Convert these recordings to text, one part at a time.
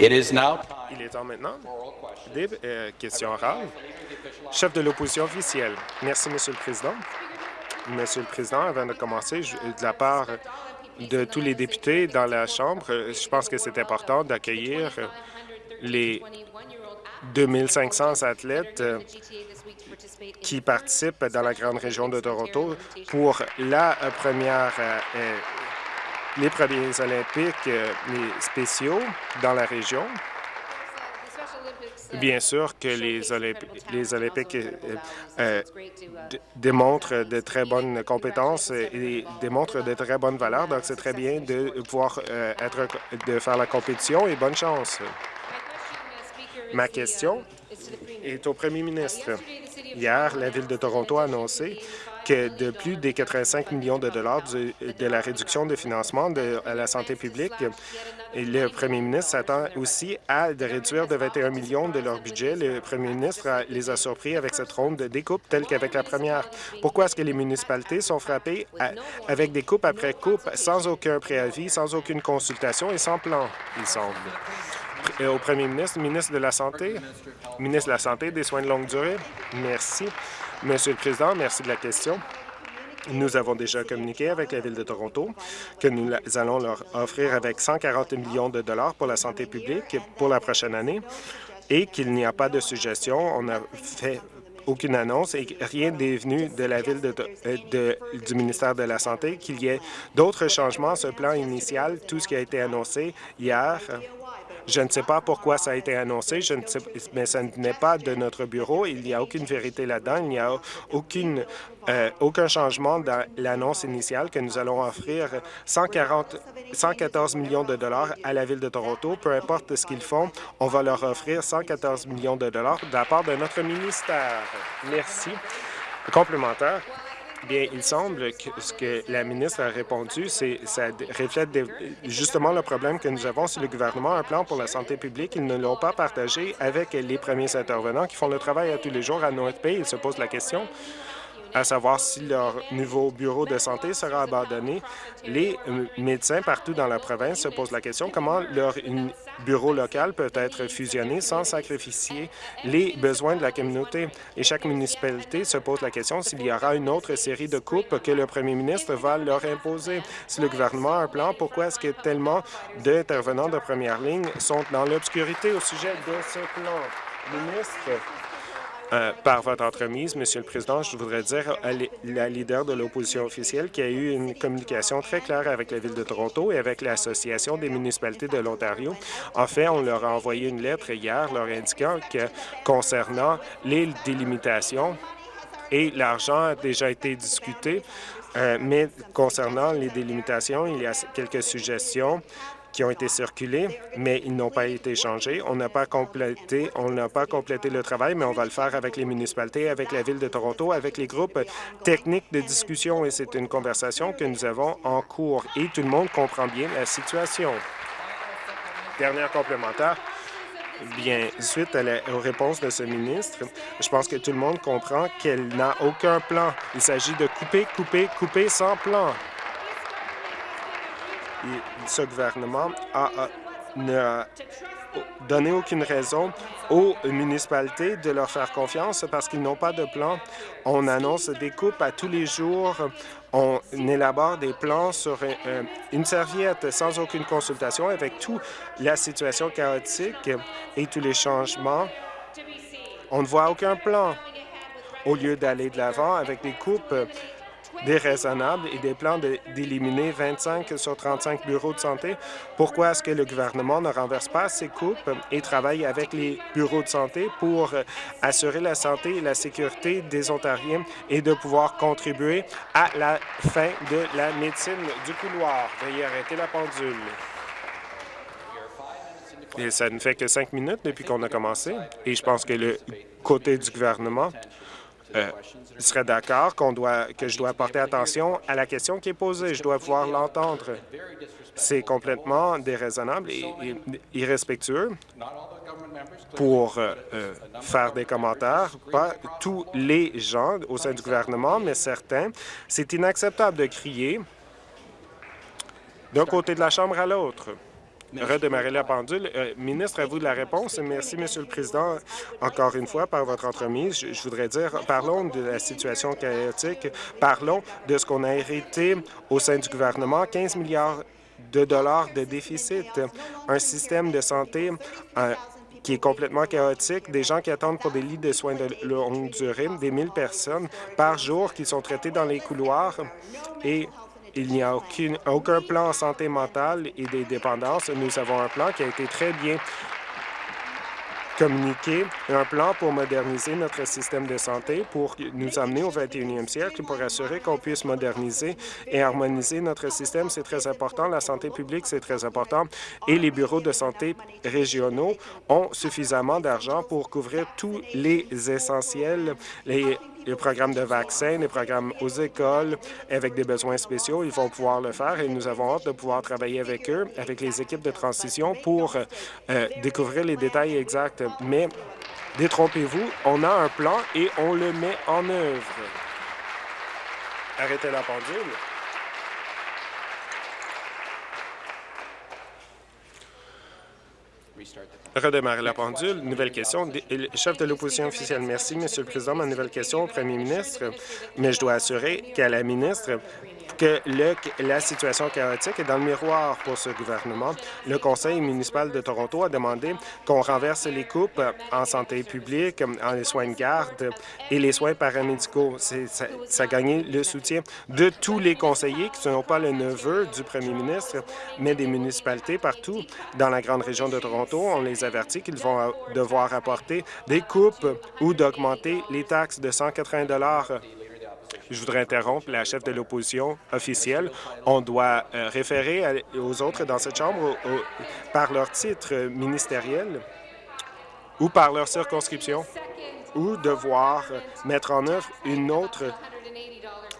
Il est temps maintenant des euh, questions orales. Chef de l'opposition officielle. Merci, Monsieur le Président. Monsieur le Président, avant de commencer, je- de la part de tous les députés dans la Chambre, euh, je pense que c'est important d'accueillir euh, les 2500 athlètes euh, qui participent dans la grande région de Toronto pour la euh, première, euh, euh, les premiers Olympiques euh, les spéciaux dans la région. Bien sûr que les, Olympi- les Olympiques euh, d- démontrent de très bonnes compétences et démontrent de très bonnes valeurs, donc c'est très bien de pouvoir euh, être de faire la compétition et bonne chance. Ma question est au premier ministre. Hier, la Ville de Toronto a annoncé de plus des 85 millions de dollars de la réduction de financement de, à la santé publique, le premier ministre s'attend aussi à de réduire de 21 millions de leur budget. Le premier ministre les a surpris avec cette ronde de découpe telle qu'avec la première. Pourquoi est-ce que les municipalités sont frappées avec des coupes après coupe sans aucun préavis, sans aucune consultation et sans plan, il semble? Euh, Au premier ministre, ministre de la Santé, ministre de la Santé et des Soins de longue durée. Merci. Monsieur le Président, merci de la question. Nous avons déjà communiqué avec la Ville de Toronto que nous allons leur offrir avec 140 millions de dollars pour la santé publique pour la prochaine année et qu'il n'y a pas de suggestion. On a fait aucune annonce et rien n'est venu de la Ville de, euh, du ministère de la Santé qu'il y ait d'autres changements à ce plan initial, tout ce qui a été annoncé hier. Je ne sais pas pourquoi ça a été annoncé, mais ça n'est pas de notre bureau. Il n'y a aucune vérité là-dedans. Il n'y a euh, aucun changement dans l'annonce initiale que nous allons offrir 140, 114 millions de dollars à la Ville de Toronto. Peu importe ce qu'ils font, on va leur offrir 114 millions de dollars de la part de notre ministère. Merci. Complémentaire. Bien, il semble que ce que la ministre a répondu, c'est ça reflète justement le problème que nous avons si le gouvernement a un plan pour la santé publique. Ils ne l'ont pas partagé avec les premiers intervenants qui font le travail à tous les jours à North Bay. Ils se posent la question à savoir si leur nouveau bureau de santé sera abandonné. Les euh, médecins partout dans la province se posent la question comment leur bureau local peut être fusionné sans sacrifier les besoins de la communauté? Et chaque municipalité se pose la question s'il y aura une autre série de coupes que le premier ministre va leur imposer. Si le gouvernement a un plan, pourquoi est-ce que tellement d'intervenants de première ligne sont dans l'obscurité au sujet de ce plan? Ministre, euh, par votre entremise, Monsieur le Président, je voudrais dire à la leader de l'opposition officielle qu'il y a eu une communication très claire avec la Ville de Toronto et avec l'Association des municipalités de l'Ontario. En fait, on leur a envoyé une lettre hier leur indiquant que concernant les délimitations, et l'argent a déjà été discuté, euh, mais concernant les délimitations, il y a quelques suggestions qui ont été circulées, mais ils n'ont pas été changés. On n'a pas complété, pas complété le travail, mais on va le faire avec les municipalités, avec la Ville de Toronto, avec les groupes techniques de discussion, et c'est une conversation que nous avons en cours, et tout le monde comprend bien la situation. Dernière complémentaire. Bien, suite à la- aux réponses de ce ministre, je pense que tout le monde comprend qu'elle n'a aucun plan. Il s'agit de couper, couper, couper sans plan. Ce gouvernement a, n'a donné aucune raison aux municipalités de leur faire confiance parce qu'ils n'ont pas de plan. On annonce des coupes à tous les jours. On élabore des plans sur un- un- une serviette sans aucune consultation avec toute la situation chaotique et tous les changements. On ne voit aucun plan. Au lieu d'aller de l'avant avec des coupes déraisonnables et des plans d'éliminer 25 sur 35 bureaux de santé, pourquoi est-ce que le gouvernement ne renverse pas ces coupes et travaille avec les bureaux de santé pour euh, assurer la santé et la sécurité des Ontariens et de pouvoir contribuer à la fin de la médecine du couloir? Veuillez arrêter la pendule. Et ça ne fait que cinq minutes depuis qu'on a commencé. Et je pense que le côté du gouvernement euh, serait d'accord que je dois porter attention à la question qui est posée. Je dois pouvoir l'entendre. C'est complètement déraisonnable et, et irrespectueux pour euh, euh, faire des commentaires. Pas tous les gens au sein du gouvernement, mais certains. C'est inacceptable de crier d'un côté de la Chambre à l'autre. Redémarrer la pendule. Euh, ministre, à vous de la réponse. Merci, Monsieur le Président. Encore une fois, par votre entremise, je, voudrais dire, parlons de la situation chaotique, parlons de ce qu'on a hérité au sein du gouvernement, 15 milliards de dollars de déficit, un système de santé euh, qui est complètement chaotique, des gens qui attendent pour des lits de soins de longue durée, des 1000 personnes par jour qui sont traitées dans les couloirs. Et il n'y a aucun plan en santé mentale et des dépendances. Nous avons un plan qui a été très bien communiqué, un plan pour moderniser notre système de santé, pour nous amener au 21e siècle, pour assurer qu'on puisse moderniser et harmoniser notre système. C'est très important. La santé publique, c'est très important. Et les bureaux de santé régionaux ont suffisamment d'argent pour couvrir tous les essentiels, les programmes de vaccins, les programmes aux écoles avec des besoins spéciaux, ils vont pouvoir le faire et nous avons hâte de pouvoir travailler avec eux, avec les équipes de transition pour euh, découvrir les détails exacts. Mais détrompez-vous, on a un plan et on le met en œuvre. Arrêtez la pendule. Redémarrer la pendule. Nouvelle question. Chef de l'opposition officielle. Merci, Monsieur le Président. Ma nouvelle question au premier ministre, mais je dois assurer qu'à la ministre que la situation chaotique est dans le miroir pour ce gouvernement. Le Conseil municipal de Toronto a demandé qu'on renverse les coupes en santé publique, en les soins de garde et les soins paramédicaux. Ça, a gagné le soutien de tous les conseillers qui ne sont pas le neveu du premier ministre, mais des municipalités partout dans la grande région de Toronto. On les avertit qu'ils vont devoir apporter des coupes ou d'augmenter les taxes de 180 je voudrais interrompre la chef de l'opposition officielle. On doit euh, référer aux autres dans cette Chambre par leur titre ministériel ou par leur circonscription ou devoir mettre en œuvre une autre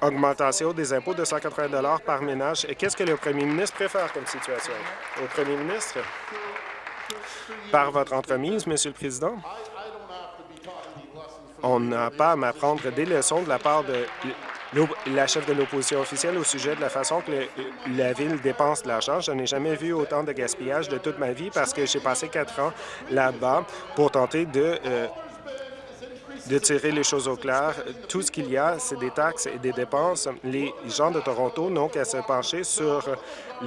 augmentation des impôts de 180 par ménage. Qu'est-ce que le premier ministre préfère comme situation? Au premier ministre, par votre entremise, Monsieur le Président, on n'a pas à m'apprendre des leçons de la part de la chef de l'opposition officielle au sujet de la façon que la Ville dépense de l'argent. Je n'ai jamais vu autant de gaspillage de toute ma vie parce que j'ai passé quatre ans là-bas pour tenter de euh, de tirer les choses au clair. Tout ce qu'il y a, c'est des taxes et des dépenses. Les gens de Toronto n'ont qu'à se pencher sur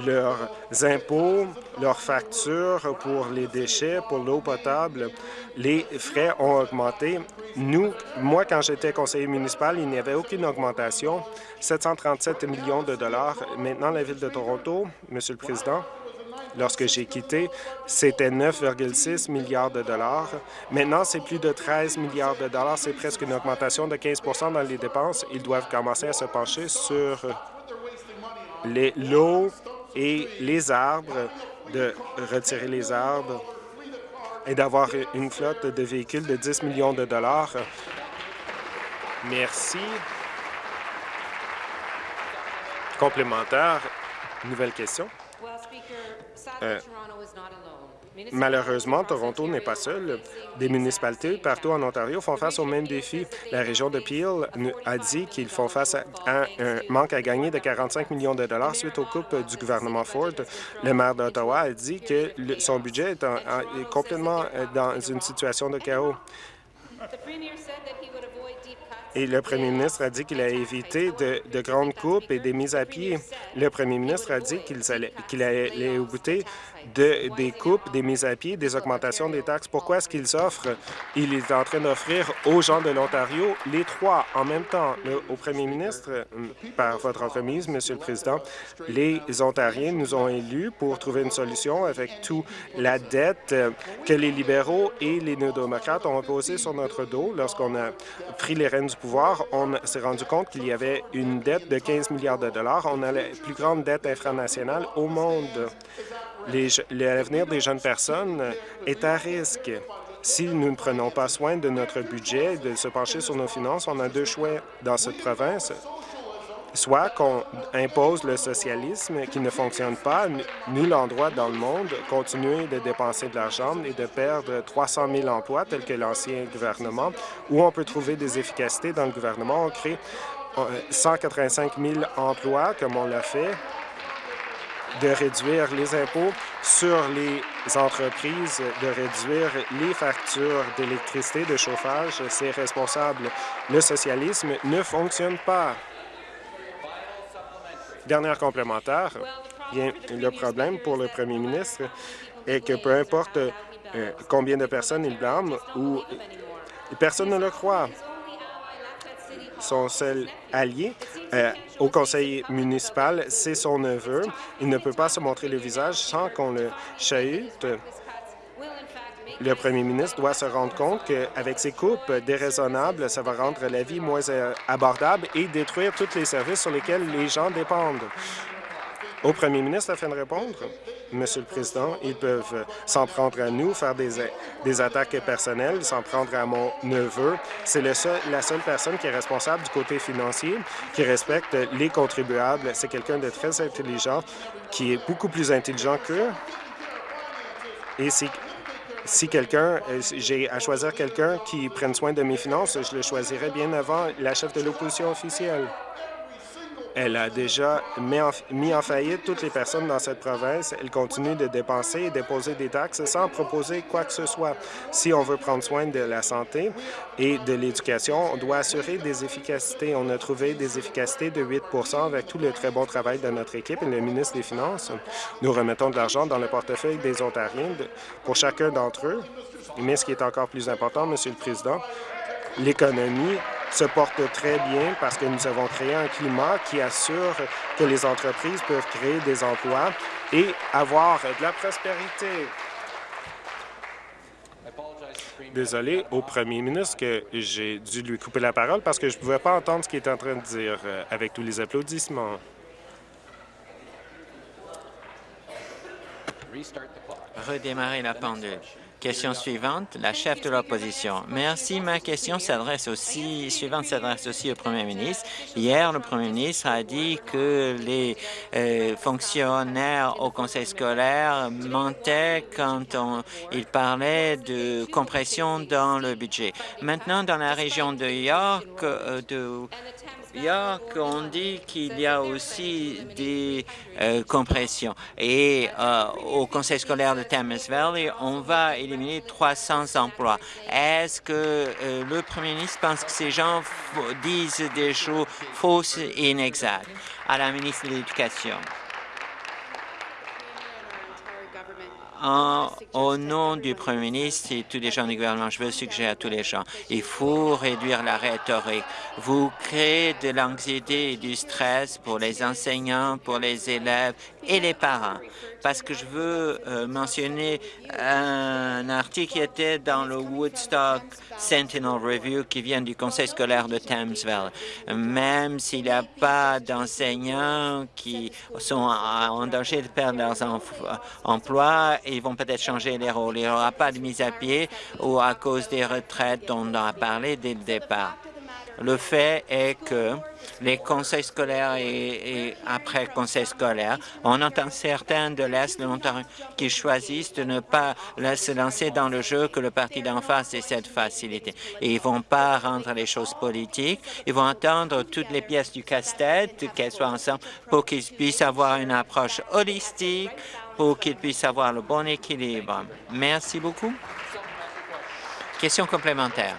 leurs impôts, leurs factures pour les déchets, pour l'eau potable. Les frais ont augmenté. Nous, moi, quand j'étais conseiller municipal, il n'y avait aucune augmentation. 737 millions de dollars. Maintenant, la Ville de Toronto, Monsieur le Président, Lorsque j'ai quitté, c'était 9,6 milliards de dollars. Maintenant, c'est plus de 13 milliards de dollars. C'est presque une augmentation de 15% dans les dépenses. Ils doivent commencer à se pencher sur lots et les arbres, de retirer les arbres et d'avoir une flotte de véhicules de 10 millions de dollars. Merci. Complémentaire. Nouvelle question. Euh, malheureusement, Toronto n'est pas seul. Des municipalités partout en Ontario font face aux mêmes défis. La région de Peel a dit qu'ils font face à un, manque à gagner de 45 millions de dollars suite aux coupes du gouvernement Ford. Le maire d'Ottawa a dit que son budget est, est complètement euh, dans une situation de chaos. Et le premier ministre a dit qu'il a évité de, grandes coupes et des mises à pied. Le premier ministre a dit qu'il allait, qu'il allait goûter de, des coupes, des mises à pied, des augmentations des taxes. Pourquoi est-ce qu'ils offrent? Il est en train d'offrir aux gens de l'Ontario les trois en même temps. au premier ministre, par votre entremise, Monsieur le Président, les Ontariens nous ont élus pour trouver une solution avec toute la dette que les libéraux et les néo-démocrates ont imposée sur notre dos. Lorsqu'on a pris les rênes du pouvoir, on s'est rendu compte qu'il y avait une dette de 15 milliards de dollars. On a la plus grande dette infranationale au monde l'avenir des jeunes personnes est à risque. Si nous ne prenons pas soin de notre budget et de se pencher sur nos finances, on a deux choix dans cette province. Soit qu'on impose le socialisme qui ne fonctionne pas, nul endroit dans le monde, continuer de dépenser de l'argent et de perdre 300 000 emplois tels que l'ancien gouvernement, ou on peut trouver des efficacités dans le gouvernement. On crée 185 000 emplois comme on l'a fait de réduire les impôts sur les entreprises, de réduire les factures d'électricité, de chauffage. C'est responsable. Le socialisme ne fonctionne pas. Dernière complémentaire. Le problème pour le premier ministre est que peu importe euh, combien de personnes il blâme ou personne ne le croit. Son seul allié euh, au conseil municipal, c'est son neveu. Il ne peut pas se montrer le visage sans qu'on le chahute. Le premier ministre doit se rendre compte qu'avec ces coupes déraisonnables, ça va rendre la vie moins euh, abordable et détruire tous les services sur lesquels les gens dépendent. Au premier ministre afin de répondre. Monsieur le Président, ils peuvent s'en prendre à nous, faire des, des attaques personnelles, s'en prendre à mon neveu. C'est la seule personne qui est responsable du côté financier, qui respecte les contribuables. C'est quelqu'un de très intelligent, qui est beaucoup plus intelligent qu'eux. Et si, si quelqu'un, euh, j'ai à choisir quelqu'un qui prenne soin de mes finances, je le choisirais bien avant la chef de l'opposition officielle. Elle a déjà mis en, faillite toutes les personnes dans cette province. Elle continue de dépenser et déposer des taxes sans proposer quoi que ce soit. Si on veut prendre soin de la santé et de l'éducation, on doit assurer des efficacités. On a trouvé des efficacités de 8% avec tout le très bon travail de notre équipe et le ministre des Finances. Nous remettons de l'argent dans le portefeuille des Ontariens pour chacun d'entre eux. Mais ce qui est encore plus important, Monsieur le Président, l'économie se porte très bien parce que nous avons créé un climat qui assure que les entreprises peuvent créer des emplois et avoir de la prospérité. Désolé au premier ministre que j'ai dû lui couper la parole parce que je ne pouvais pas entendre ce qu'il était en train de dire euh, avec tous les applaudissements. Redémarrer la pendule. Question suivante, la chef de l'opposition. Merci. Ma question s'adresse aussi, suivante s'adresse aussi au premier ministre. Hier, le premier ministre a dit que les euh, fonctionnaires au conseil scolaire mentaient quand on, il parlait de compression dans le budget. Maintenant, dans la région de York, euh, de York, on dit qu'il y a aussi des euh, compressions. Et euh, au conseil scolaire de Thames Valley, on va éliminer 300 emplois. Est-ce que euh, le premier ministre pense que ces gens disent des choses fausses et inexactes? À la ministre de l'Éducation. Au nom du Premier ministre et tous les gens du gouvernement, je veux suggérer à tous les gens, il faut réduire la rhétorique. Vous créez de l'anxiété et du stress pour les enseignants, pour les élèves et les parents. Parce que je veux euh, mentionner un article qui était dans le Woodstock Sentinel Review qui vient du conseil scolaire de Thamesville. Même s'il n'y a pas d'enseignants qui sont en danger de perdre leurs emplois, ils vont peut-être changer les rôles. Il n'y aura pas de mise à pied ou à cause des retraites dont on a parlé dès le départ. Le fait est que les conseils scolaires et, après conseils scolaires, on entend certains de l'Est de l'Ontario qui choisissent de ne pas se lancer dans le jeu que le parti d'en face essaie de faciliter. Et ils vont pas rendre les choses politiques, ils vont entendre toutes les pièces du casse-tête, qu'elles soient ensemble, pour qu'ils puissent avoir une approche holistique, pour qu'ils puissent avoir le bon équilibre. Merci beaucoup. Question complémentaire.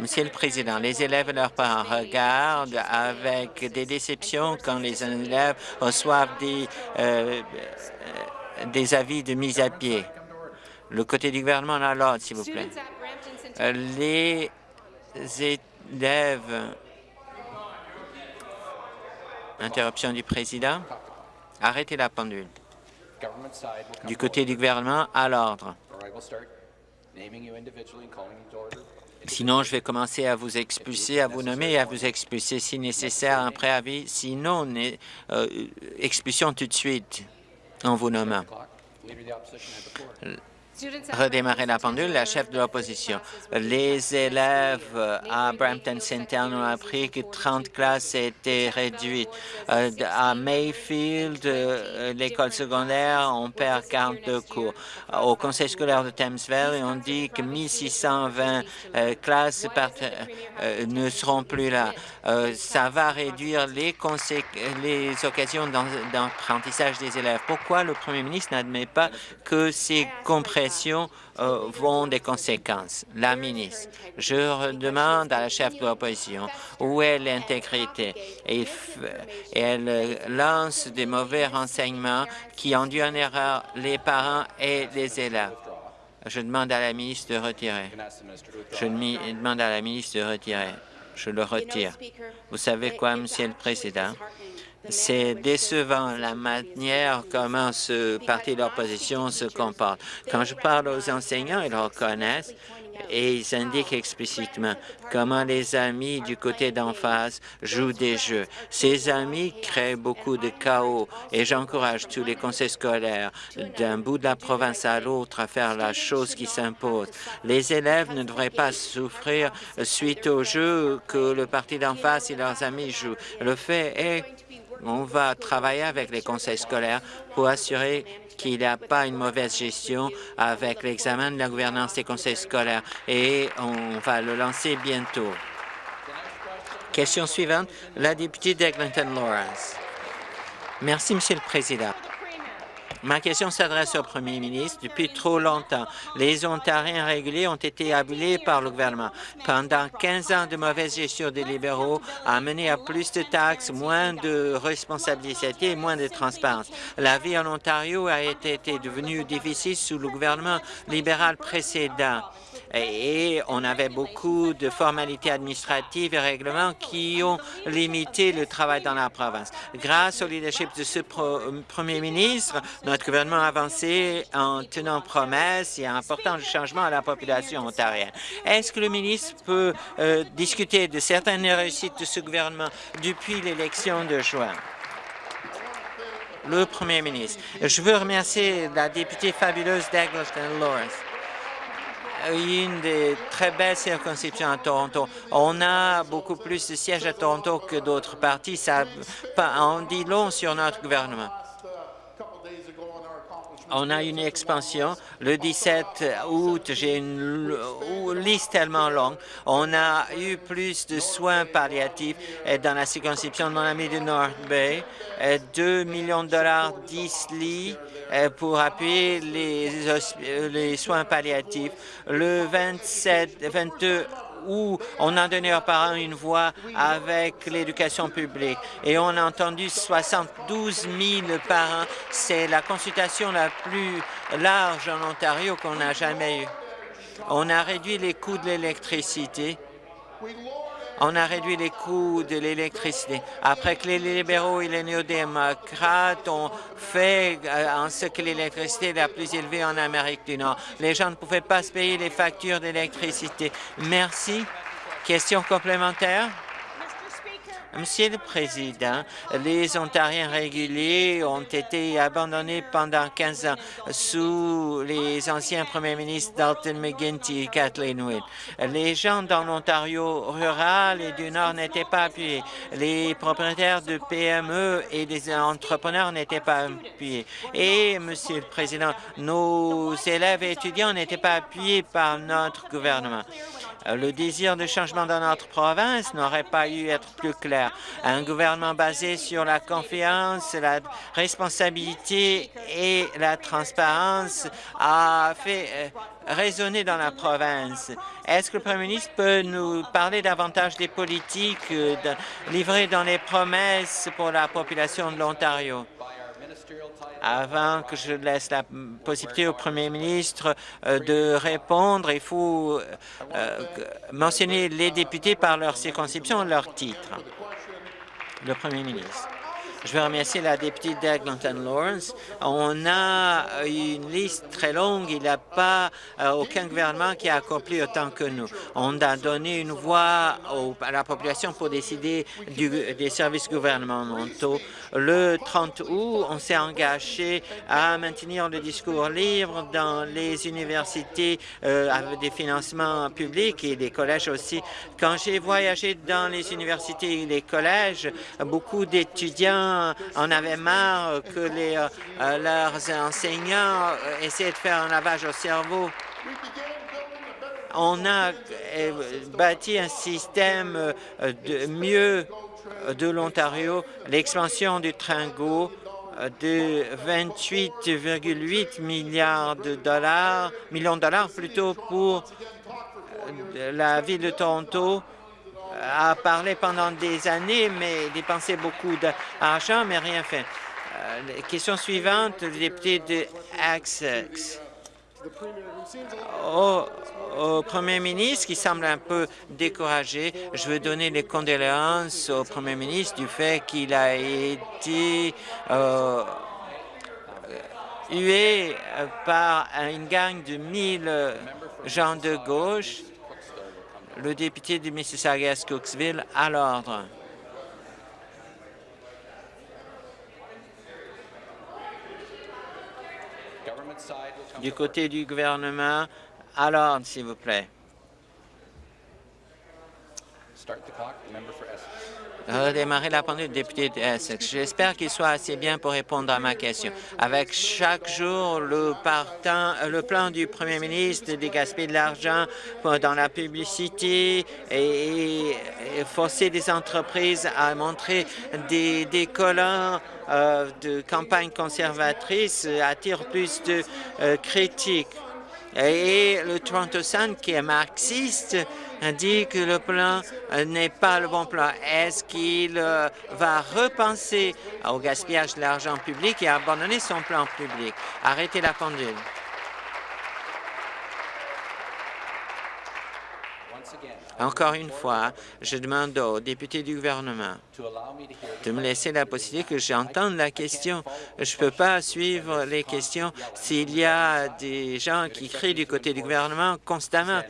Monsieur le Président, les élèves et leurs parents regardent avec des déceptions quand les élèves reçoivent des, euh, des avis de mise à pied. Le côté du gouvernement à l'ordre, s'il vous plaît. Les élèves... Interruption du Président. Arrêtez la pendule. Du côté du gouvernement, à l'ordre. Sinon, je vais commencer à vous expulser, à vous nommer et à vous expulser si nécessaire un préavis. Sinon, euh, expulsion tout de suite en vous nommant. Redémarrer la pendule, la chef de l'opposition. Les élèves à Brampton Centennial ont appris que 30 classes étaient réduites. Euh, à Mayfield, euh, l'école secondaire, on perd 42 cours. Au conseil scolaire de Thames Valley, on dit que 1620 euh, classes ne seront plus là. ça va réduire les, les occasions d'apprentissage des élèves. Pourquoi le premier ministre n'admet pas que ces compressions euh, vont des conséquences. La ministre, je demande à la chef de l'opposition où est l'intégrité? Elle lance des mauvais renseignements qui ont dû en erreur les parents et les élèves. Je demande à la ministre de retirer. Je demande à la ministre de retirer. Je le retire. Vous savez quoi, Monsieur le Président? C'est décevant la manière comment ce parti d'opposition se comporte. Quand je parle aux enseignants, ils reconnaissent et ils indiquent explicitement comment les amis du côté d'en face jouent des jeux. Ces amis créent beaucoup de chaos et j'encourage tous les conseils scolaires d'un bout de la province à l'autre à faire la chose qui s'impose. Les élèves ne devraient pas souffrir suite aux jeux que le parti d'en face et leurs amis jouent. Le fait est on va travailler avec les conseils scolaires pour assurer qu'il n'y a pas une mauvaise gestion avec l'examen de la gouvernance des conseils scolaires et on va le lancer bientôt. Question suivante, la députée d'Eglinton-Lawrence. Merci, Monsieur le Président. Ma question s'adresse au premier ministre. Depuis trop longtemps, les Ontariens réguliers ont été abusés par le gouvernement. Pendant 15 ans de mauvaise gestion des libéraux a mené à plus de taxes, moins de responsabilité et moins de transparence. La vie en Ontario a été, été devenue difficile sous le gouvernement libéral précédent et on avait beaucoup de formalités administratives et règlements qui ont limité le travail dans la province. Grâce au leadership de ce premier ministre, notre gouvernement a avancé en tenant promesse et en apportant du changement à la population ontarienne. Est-ce que le ministre peut euh, discuter de certaines réussites de ce gouvernement depuis l'élection de juin? Le premier ministre. Je veux remercier la députée fabuleuse d'Eggleston Lawrence une des très belles circonscriptions à Toronto. On a beaucoup plus de sièges à Toronto que d'autres partis. Ça en dit long sur notre gouvernement. On a une expansion. Le 17 août, j'ai une liste tellement longue. On a eu plus de soins palliatifs dans la circonscription de mon ami du North Bay. 2 millions de dollars, 10 lits pour appuyer les, les soins palliatifs. Le 27, 22 où on a donné aux parents une voix avec l'éducation publique. Et on a entendu 72 000 parents. C'est la consultation la plus large en Ontario qu'on n'a jamais eue. On a réduit les coûts de l'électricité on a réduit les coûts de l'électricité. Après que les libéraux et les néo-démocrates ont fait euh, en ce que l'électricité est la plus élevée en Amérique du Nord, les gens ne pouvaient pas se payer les factures d'électricité. Merci. Question complémentaire? Monsieur le Président, les Ontariens réguliers ont été abandonnés pendant 15 ans sous les anciens premiers ministres Dalton McGuinty et Kathleen Wynne. Les gens dans l'Ontario rural et du Nord n'étaient pas appuyés. Les propriétaires de PME et les entrepreneurs n'étaient pas appuyés. Et, Monsieur le Président, nos élèves et étudiants n'étaient pas appuyés par notre gouvernement. Le désir de changement dans notre province n'aurait pas eu être plus clair. Un gouvernement basé sur la confiance, la responsabilité et la transparence a fait euh, résonner dans la province. Est-ce que le Premier ministre peut nous parler davantage des politiques euh, livrées dans les promesses pour la population de l'Ontario? Avant que je laisse la possibilité au Premier ministre euh, de répondre, il faut euh, mentionner les députés par leur circonscription leur titre. Le Premier ministre. Je veux remercier la députée d'Eglinton Lawrence. On a une liste très longue. Il n'y a pas euh, aucun gouvernement qui a accompli autant que nous. On a donné une voix à la population pour décider des services gouvernementaux. Le 30 août, on s'est engagé à maintenir le discours libre dans les universités euh, avec des financements publics et les collèges aussi. Quand j'ai voyagé dans les universités et les collèges, beaucoup d'étudiants en avaient marre que les, euh, leurs enseignants essaient de faire un lavage au cerveau on a euh, bâti un système euh, de mieux de l'Ontario, l'expansion du Tringo euh, de 28,8 milliards de dollars, millions de dollars plutôt pour la ville de Toronto a parlé pendant des années, mais dépensé beaucoup d'argent, mais rien fait. question suivante, le député de. Oh, au Premier ministre qui semble un peu découragé. Je veux donner les condoléances au Premier ministre du fait qu'il a été euh, hué par une gang de mille gens de gauche. Le député de Mississauga-Cooksville à l'ordre. Du côté du gouvernement, alors, s'il vous plaît. Redémarrer la pendule, député de Essex. J'espère qu'il soit assez bien pour répondre à ma question. Avec chaque jour le, partant, le plan du premier ministre de gaspiller de l'argent dans la publicité et, forcer les entreprises à montrer des, des euh, de campagne conservatrice attire plus de euh, critiques. Et le Toronto Sun, qui est marxiste, dit que le plan euh, n'est pas le bon plan. Est-ce qu'il euh, va repenser au gaspillage de l'argent public et abandonner son plan public? Arrêtez la pendule. Encore une fois, je demande aux députés du gouvernement de me laisser la possibilité que j'entende la question. Je ne peux pas suivre les questions s'il y a des gens qui crient du côté du gouvernement constamment.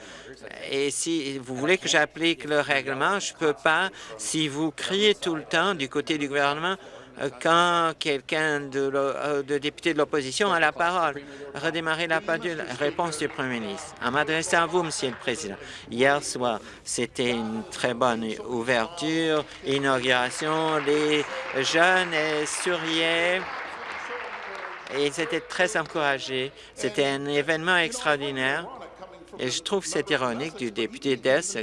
Et si vous voulez que j'applique le règlement, je ne peux pas. Si vous criez tout le temps du côté du gouvernement, quand quelqu'un de, euh, de, député de l'opposition a la parole. Redémarrer la pendule. Réponse du Premier ministre. En m'adressant à vous, Monsieur le Président, hier soir, c'était une très bonne ouverture, inauguration. Les jeunes souriaient et ils étaient très encouragés. C'était un événement extraordinaire. Et je trouve c'est ironique du député d'Est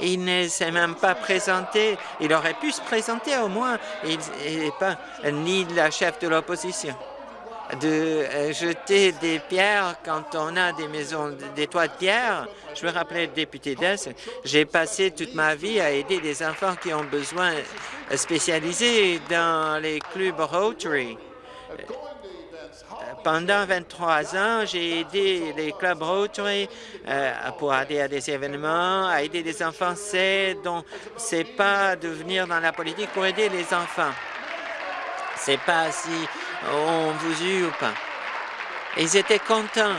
il ne s'est même pas présenté. Il aurait pu se présenter au moins. Il n'est pas ni la chef de l'opposition. De euh, jeter des pierres quand on a des maisons, des toits de pierre. Je me rappelais, député d'Est, j'ai passé toute ma vie à aider des enfants qui ont besoin spécialisés dans les clubs Rotary. Pendant 23 ans, j'ai aidé les clubs Rotary euh, pour aider à des événements, à aider des enfants. C'est donc c'est pas de venir dans la politique pour aider les enfants. C'est pas si on vous eut ou pas. Ils étaient contents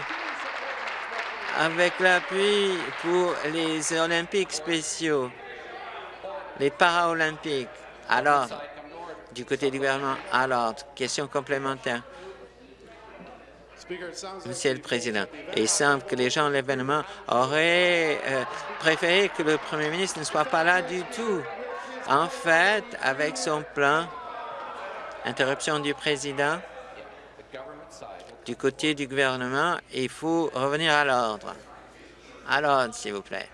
avec l'appui pour les Olympiques spéciaux, les Paralympiques. Alors, du côté du gouvernement, alors, question complémentaire. Monsieur le Président, il semble que les gens de l'événement auraient euh, préféré que le Premier ministre ne soit pas là du tout. En fait, avec son plan, interruption du Président, du côté du gouvernement, il faut revenir à l'ordre. À l'ordre, s'il vous plaît.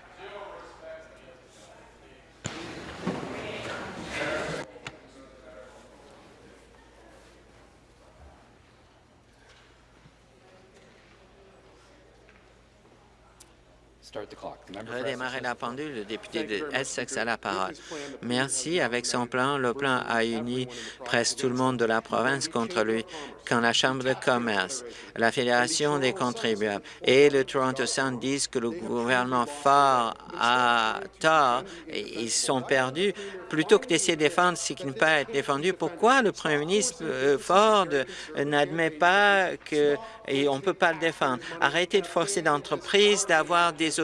Redémarrer la pendule, le député de Essex a la parole. Merci. Avec son plan, le plan a uni presque tout le monde de la province contre lui quand la Chambre de commerce, la Fédération des contribuables et le Toronto Sun disent que le gouvernement fort a tort, ils sont perdus, plutôt que d'essayer de défendre ce qui ne peut pas être défendu, pourquoi le premier ministre euh, Ford n'admet pas qu'on ne peut pas le défendre? Arrêtez de forcer l'entreprise d'avoir des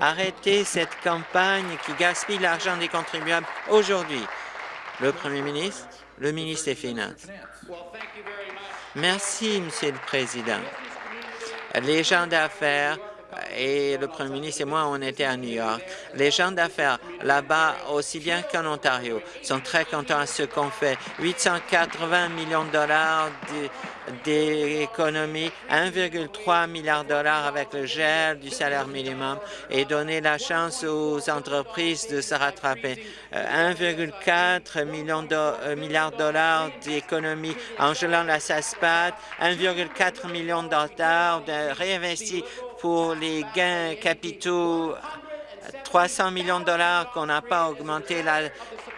Arrêtez cette campagne qui gaspille l'argent des contribuables aujourd'hui. Le premier ministre Le ministre des Finances. Merci, Monsieur le Président. Les gens d'affaires et le premier ministre et moi, on était à New York. Les gens d'affaires là-bas, aussi bien qu'en Ontario, sont très contents de ce qu'on fait. 880 millions de dollars d'économies, 1,3 milliard de dollars avec le gel du salaire minimum et donner la chance aux entreprises de se rattraper. 1,4 million de euh, milliards de dollars d'économies en gelant la SASPAT, 1,4 million de dollars de réinvestis pour les gains capitaux 300 millions de dollars qu'on n'a pas augmenté la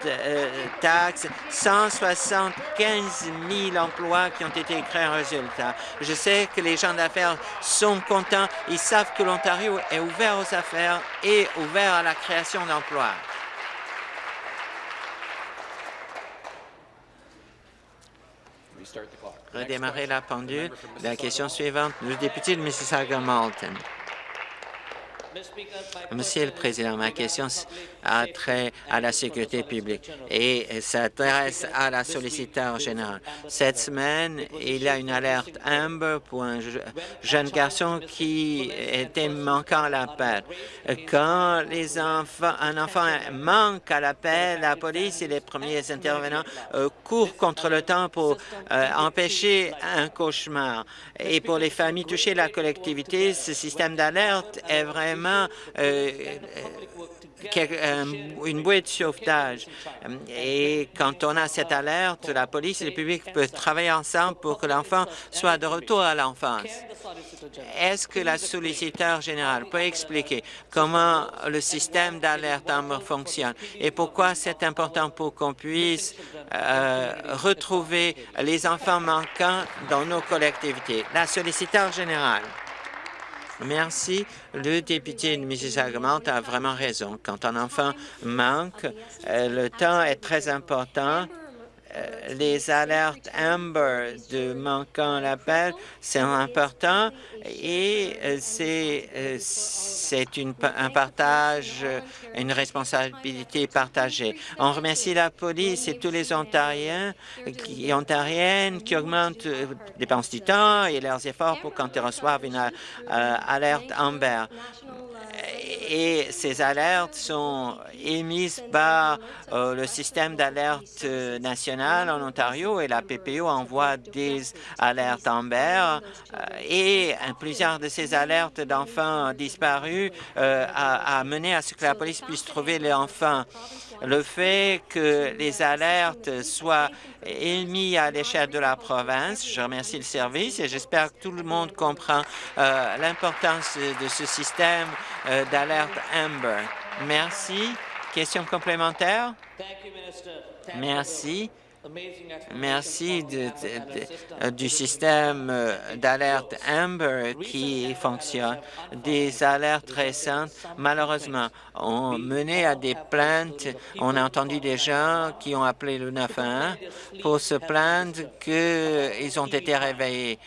euh, taxe, 175 000 emplois qui ont été créés en résultat. Je sais que les gens d'affaires sont contents. Ils savent que l'Ontario est ouvert aux affaires et ouvert à la création d'emplois. Redémarrer la pendule. La question suivante, le député de Mississauga-Malton. Monsieur le Président, ma question a trait à la sécurité publique et s'adresse à la solliciteur générale. Cette semaine, il y a une alerte Amber pour un jeune garçon qui était manquant à l'appel. Quand les enfants, un enfant manque à l'appel, la police et les premiers intervenants euh, courent contre le temps pour euh, empêcher un cauchemar. Et pour les familles touchées, la collectivité, ce système d'alerte est vraiment euh, euh, une bouée de sauvetage. Et quand on a cette alerte, la police et le public peuvent travailler ensemble pour que l'enfant soit de retour à l'enfance. Est-ce que la solliciteur générale peut expliquer comment le système d'alerte fonctionne et pourquoi c'est important pour qu'on puisse euh, retrouver les enfants manquants dans nos collectivités? La solliciteur générale. Merci. Le député de mississauga a vraiment raison. Quand un enfant manque, euh, le temps est très important les alertes Amber de manquant l'appel, c'est important et euh, c'est euh, un partage, une responsabilité partagée. On remercie la police et tous les Ontariens et Ontariennes qui augmentent les dépenses du temps et leurs efforts pour quand ils reçoivent une alerte Amber et ces alertes sont émises par euh, le système d'alerte euh, en Ontario et la PPO envoie des alertes Amber euh, et plusieurs de ces alertes d'enfants disparus a, a, mené à ce que la police puisse trouver les enfants. Le fait que les alertes soient émises à l'échelle de la province, je remercie le service et j'espère que tout le monde comprend l'importance de ce système d'alerte Amber. Merci. Question complémentaire? Merci. Merci du système euh, d'alerte Amber qui fonctionne. Des alertes récentes, malheureusement, ont mené à des plaintes. On a entendu des gens qui ont appelé le 911 pour se plaindre qu'ils ont été réveillés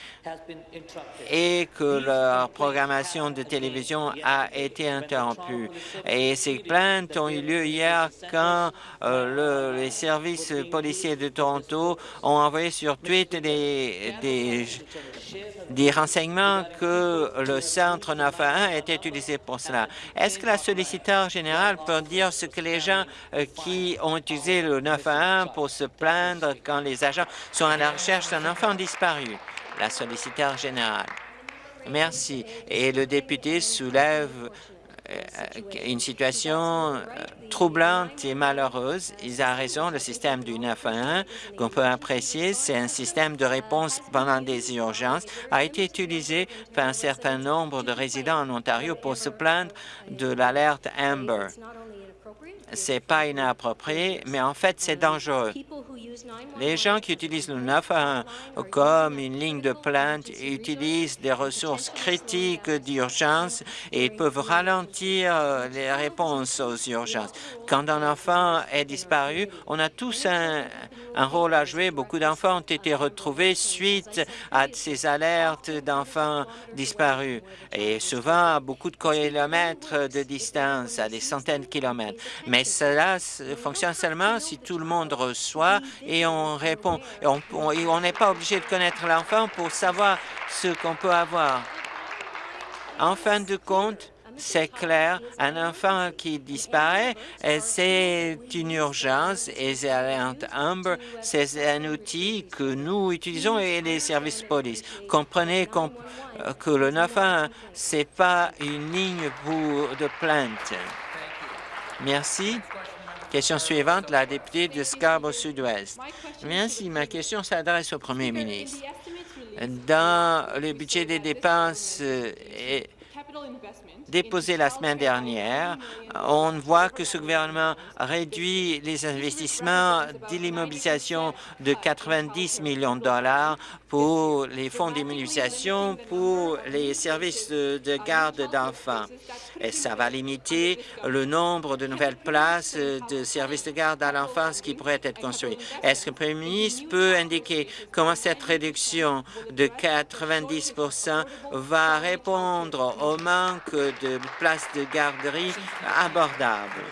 et que leur programmation de télévision a été interrompue. Et ces plaintes ont eu lieu hier quand euh, le, les services policiers de Toronto ont envoyé sur Twitter des, renseignements que le centre 911 était utilisé pour cela. Est-ce que la solliciteur générale peut dire ce que les gens euh, qui ont utilisé le 911 pour se plaindre quand les agents sont à la recherche d'un enfant disparu? La solliciteur générale. Merci. Et le député soulève une situation euh, troublante et malheureuse. Ils ont raison, le système du 911 qu'on peut apprécier, c'est un système de réponse pendant des urgences, a été utilisé par un certain nombre de résidents en Ontario pour se plaindre de l'alerte Amber c'est pas inapproprié, mais en fait, c'est dangereux. Les gens qui utilisent le 911 comme une ligne de plainte utilisent des ressources critiques d'urgence et peuvent ralentir les réponses aux urgences. Quand un enfant est disparu, on a tous un, un rôle à jouer. Beaucoup d'enfants ont été retrouvés suite à ces alertes d'enfants disparus et souvent à beaucoup de kilomètres de distance, à des centaines de kilomètres. Mais cela fonctionne seulement si tout le monde reçoit et on répond. On n'est pas obligé de connaître l'enfant pour savoir ce qu'on peut avoir. En fin de compte, c'est clair, un enfant qui disparaît, c'est une urgence et Amber, c'est un outil que nous utilisons et les services police. Comprenez que le 911, ce n'est pas une ligne pour de plainte. Merci. Question suivante, la députée de Scarborough Sud-Ouest. Merci. Ma question s'adresse au premier ministre. Dans le budget des dépenses déposé la semaine dernière, on voit que ce gouvernement réduit les investissements de l'immobilisation de 90 millions de dollars pour les fonds d'immunisation pour les services de garde d'enfants. Et ça va limiter le nombre de nouvelles places de services de garde à l'enfance qui pourraient être construits. Est-ce que le Premier ministre peut indiquer comment cette réduction de 90% va répondre au manque de places de garderie abordables?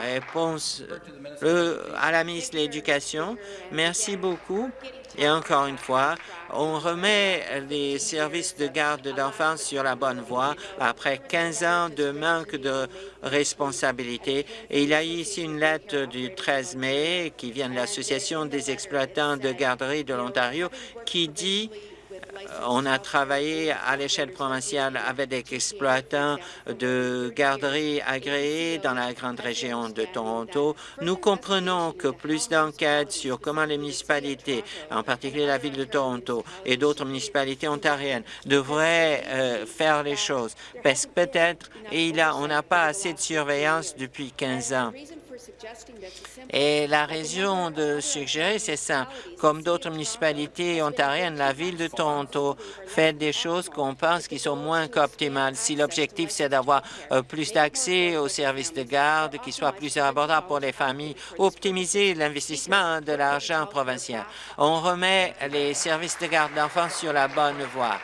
Réponse à la ministre de l'Éducation. Merci beaucoup. Et encore une fois, on remet les services de garde d'enfants sur la bonne voie après 15 ans de manque de responsabilité. Et il y a ici une lettre du 13 mai qui vient de l'Association des exploitants de garderie de l'Ontario qui dit on a travaillé à l'échelle provinciale avec des exploitants de garderies agréées dans la grande région de Toronto. Nous comprenons que plus d'enquêtes sur comment les municipalités, en particulier la ville de Toronto et d'autres municipalités ontariennes, devraient euh, faire les choses. Parce que peut-être on n'a pas assez de surveillance depuis 15 ans. Et la raison de suggérer, c'est ça. Comme d'autres municipalités ontariennes, la Ville de Toronto fait des choses qu'on pense qui sont moins qu'optimales. Si l'objectif, c'est d'avoir euh, plus d'accès aux services de garde, qui soient plus abordables pour les familles, optimiser l'investissement de l'argent provincial. On remet les services de garde d'enfants sur la bonne voie.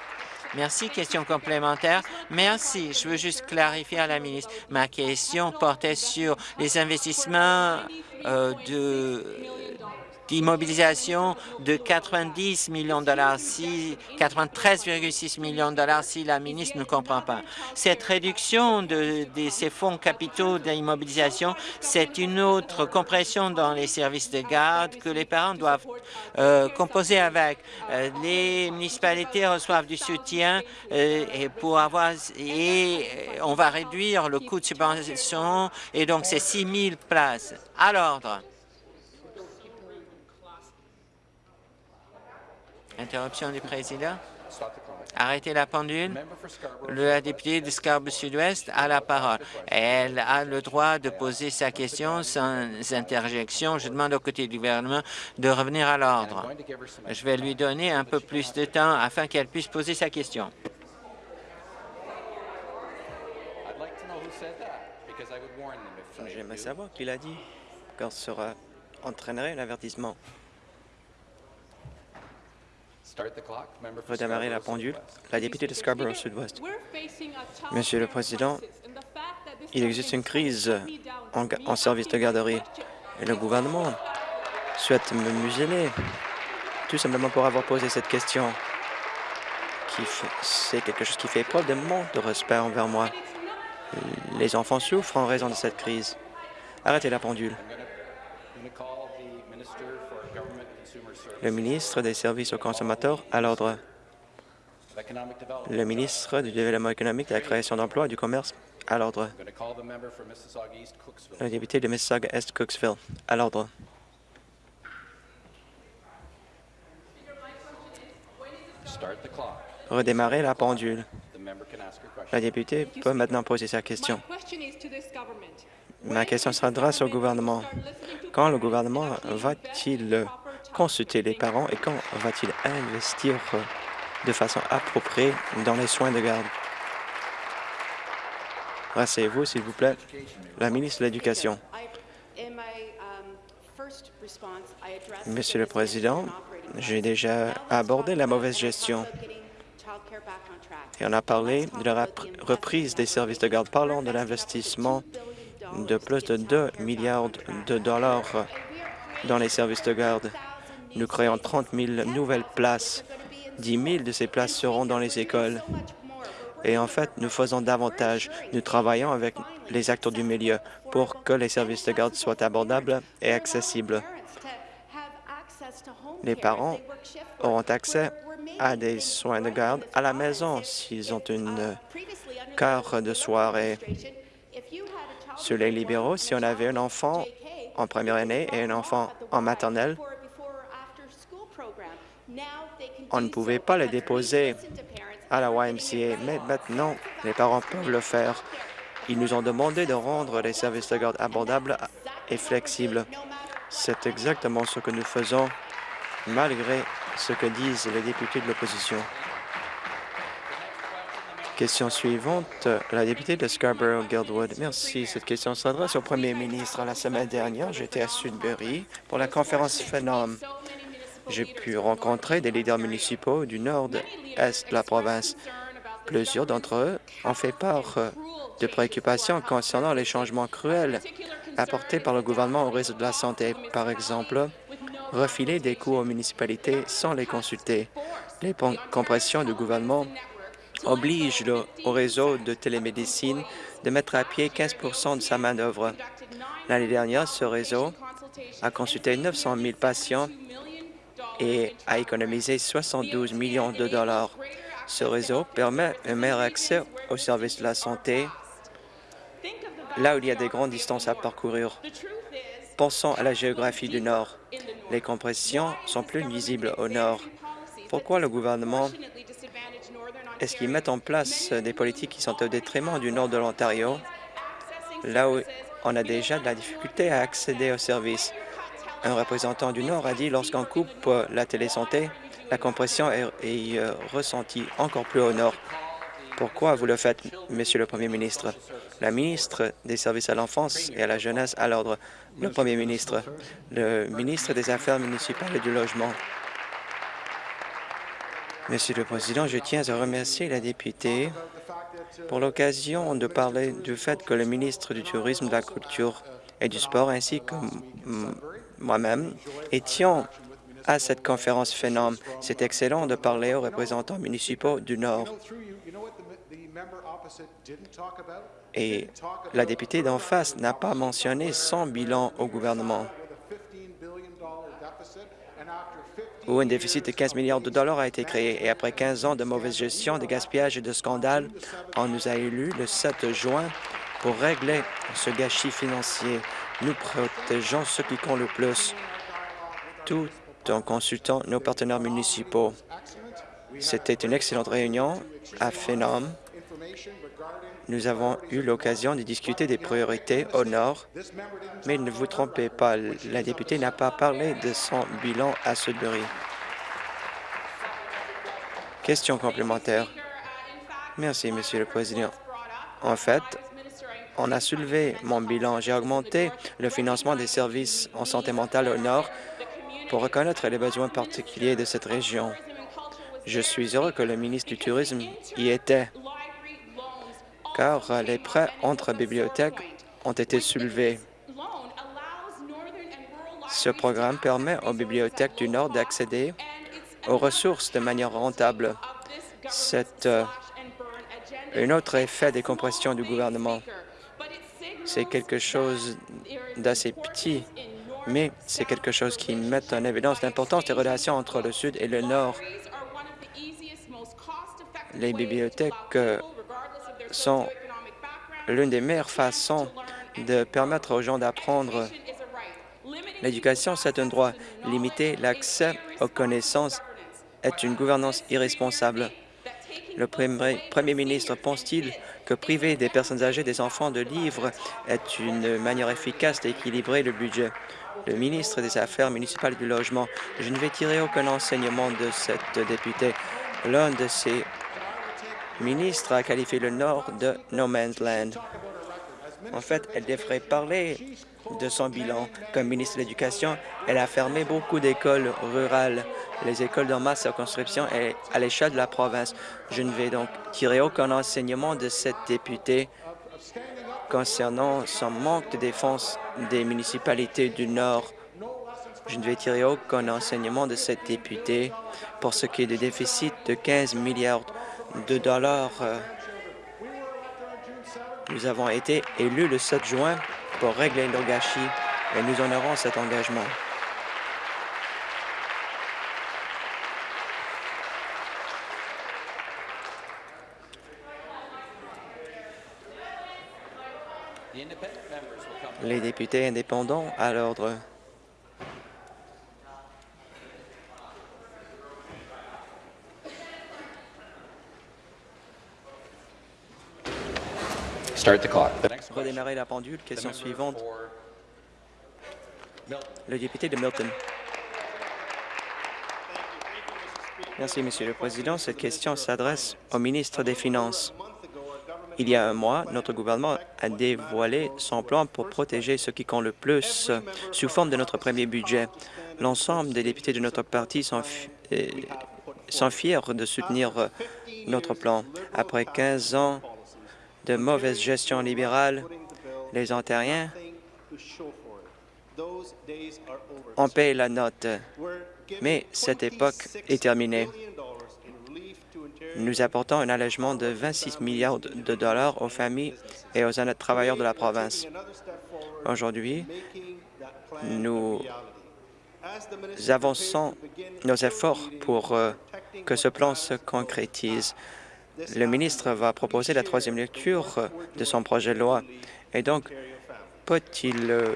Merci. Question complémentaire. Merci. Je veux juste clarifier à la ministre. Ma question portait sur les investissements euh, de d'immobilisation de 90 millions de dollars, si 93,6 millions de dollars si la ministre ne comprend pas. Cette réduction de, ces fonds capitaux d'immobilisation, c'est une autre compression dans les services de garde que les parents doivent euh, composer avec. Euh, les municipalités reçoivent du soutien euh, et pour avoir et on va réduire le coût de subvention et donc c'est 6 000 places. À l'ordre. Interruption du président. Arrêtez la pendule. La députée de Scarborough Sud-Ouest a la parole. Elle a le droit de poser sa question sans interjection. Je demande au côté du gouvernement de revenir à l'ordre. Je vais lui donner un peu plus de temps afin qu'elle puisse poser sa question. J'aimerais savoir qui l'a dit, quand sera entraînerait l'avertissement. Redémarrer la pendule. La députée de Scarborough Sud-Ouest. Monsieur le Président, il existe une crise en, service de garderie et le gouvernement souhaite me museler, tout simplement pour avoir posé cette question. C'est quelque chose qui fait preuve de manque de respect envers moi. Les enfants souffrent en raison de cette crise. Arrêtez la pendule. Le ministre des Services aux consommateurs à l'ordre. Le ministre du Développement économique, de la création d'emplois et du commerce à l'ordre. Le député de Mississauga-Est Cooksville à l'ordre. Redémarrer la pendule. La députée peut maintenant poser sa question. Ma question s'adresse au gouvernement. Quand le gouvernement va-t-il consulter les parents et quand va-t-il investir de façon appropriée dans les soins de garde? Rassez-vous, s'il vous plaît. La ministre de l'Éducation. Monsieur le Président, j'ai déjà abordé la mauvaise gestion et on a parlé de la reprise des services de garde. Parlons de l'investissement de plus de 2 milliards de dollars dans les services de garde. Nous créons 30 000 nouvelles places. 10 000 de ces places seront dans les écoles. Et en fait, nous faisons davantage. Nous travaillons avec les acteurs du milieu pour que les services de garde soient abordables et accessibles. Les parents auront accès à des soins de garde à la maison s'ils ont une quart de soirée. Sur les libéraux, si on avait un enfant en première année et un enfant en maternelle, on ne pouvait pas le déposer à la YMCA, mais maintenant, les parents peuvent le faire. Ils nous ont demandé de rendre les services de garde abordables et flexibles. C'est exactement ce que nous faisons, malgré ce que disent les députés de l'opposition. Question suivante, la députée de Scarborough-Guildwood. Merci. Cette question s'adresse au premier ministre. La semaine dernière, j'étais à Sudbury pour la conférence Phenom. J'ai pu rencontrer des leaders municipaux du nord-est de la province. Plusieurs d'entre eux ont fait part de préoccupations concernant les changements cruels apportés par le gouvernement au réseau de la santé. Par exemple, refiler des coûts aux municipalités sans les consulter. Les compressions du gouvernement obligent le, au réseau de télémédecine de mettre à pied 15% de sa main-d'œuvre. L'année dernière, ce réseau a consulté 900 000 patients et a économisé 72 millions de dollars. Ce réseau permet un meilleur accès aux services de la santé là où il y a des grandes distances à parcourir. Pensons à la géographie du Nord. Les compressions sont plus visibles au Nord. Pourquoi le gouvernement est-ce qu'il met en place des politiques qui sont au détriment du Nord de l'Ontario, là où on a déjà de la difficulté à accéder aux services? Un représentant du Nord a dit lorsqu'on coupe la télésanté, la compression est, est euh, ressentie encore plus au Nord. Pourquoi vous le faites, Monsieur le Premier ministre? La ministre des Services à l'enfance et à la jeunesse à l'ordre. Le Premier ministre, le ministre des Affaires municipales et du logement. Monsieur le Président, je tiens à remercier la députée pour l'occasion de parler du fait que le ministre du Tourisme, de la Culture et du Sport, ainsi que moi-même, étions à cette conférence Phénom. C'est excellent de parler aux représentants municipaux du Nord. Et la députée d'en face n'a pas mentionné son bilan au gouvernement, où un déficit de 15 milliards de dollars a été créé. Et après 15 ans de mauvaise gestion, de gaspillage et de scandales, on nous a élus le 7 juin pour régler ce gâchis financier. Nous protégeons ceux qui comptent le plus, tout en consultant nos partenaires municipaux. C'était une excellente réunion à Phenom nous avons eu l'occasion de discuter des priorités au Nord, mais ne vous trompez pas, la députée n'a pas parlé de son bilan à Sudbury. Question complémentaire. Merci, Monsieur le Président. En fait, on a soulevé mon bilan. J'ai augmenté le financement des services en santé mentale au Nord pour reconnaître les besoins particuliers de cette région. Je suis heureux que le ministre du Tourisme y était car les prêts entre bibliothèques ont été soulevés. Ce programme permet aux bibliothèques du Nord d'accéder aux ressources de manière rentable. C'est euh, un autre effet des compressions du gouvernement. C'est quelque chose d'assez petit, mais c'est quelque chose qui met en évidence l'importance des relations entre le Sud et le Nord. Les bibliothèques euh, sont l'une des meilleures façons de permettre aux gens d'apprendre. L'éducation, c'est un droit. Limiter l'accès aux connaissances est une gouvernance irresponsable. Le premier ministre pense-t-il que priver des personnes âgées des enfants de livres est une manière efficace d'équilibrer le budget? Le ministre des Affaires municipales du Logement, je ne vais tirer aucun enseignement de cette députée. L'un de ses ministre a qualifié le Nord de No Man's Land. En fait, elle devrait parler de son bilan. Comme ministre de l'Éducation, elle a fermé beaucoup d'écoles rurales, les écoles dans ma circonscription et à l'échelle de la province. Je ne vais donc tirer aucun enseignement de cette députée concernant son manque de défense des municipalités du Nord. Je ne vais tirer aucun enseignement de cette députée pour ce qui est du déficit de 15 milliards de dollars. Nous avons été élus le 7 juin régler le gâchis et nous honorons cet engagement. Les députés indépendants à l'ordre. Start the clock. Redémarrer la pendule. Question suivante. Le député de Milton. Merci, Monsieur le Président. Cette question s'adresse au ministre des Finances. Il y a un mois, notre gouvernement a dévoilé son plan pour protéger ceux qui comptent le plus sous forme de notre premier budget. L'ensemble des députés de notre parti sont, euh, sont fiers de soutenir notre plan. Après 15 ans de mauvaise gestion libérale, les Ontariens ont payé la note. Mais cette époque est terminée. Nous apportons un allègement de 26 milliards de dollars aux familles et aux travailleurs de la province. Aujourd'hui, nous avançons nos efforts pour euh, que ce plan se concrétise. Le ministre va proposer la troisième lecture de son projet de loi. Et donc, peut-il euh,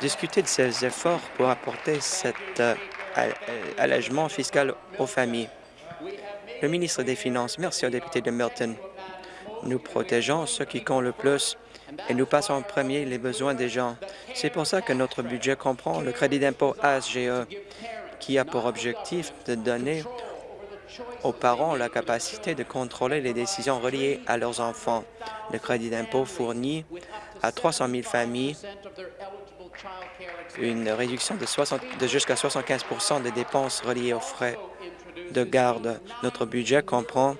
discuter de ces efforts pour apporter cet euh, allègement fiscal aux familles? Le ministre des Finances, merci au député de Milton. Nous protégeons ceux qui comptent le plus et nous passons en premier les besoins des gens. C'est pour ça que notre budget comprend le crédit d'impôt ASGE, qui a pour objectif de donner aux parents la capacité de contrôler les décisions reliées à leurs enfants. Le crédit d'impôt fournit à 300 000 familles une réduction de, 60 de jusqu'à 75% des dépenses reliées aux frais de garde. Notre budget comprend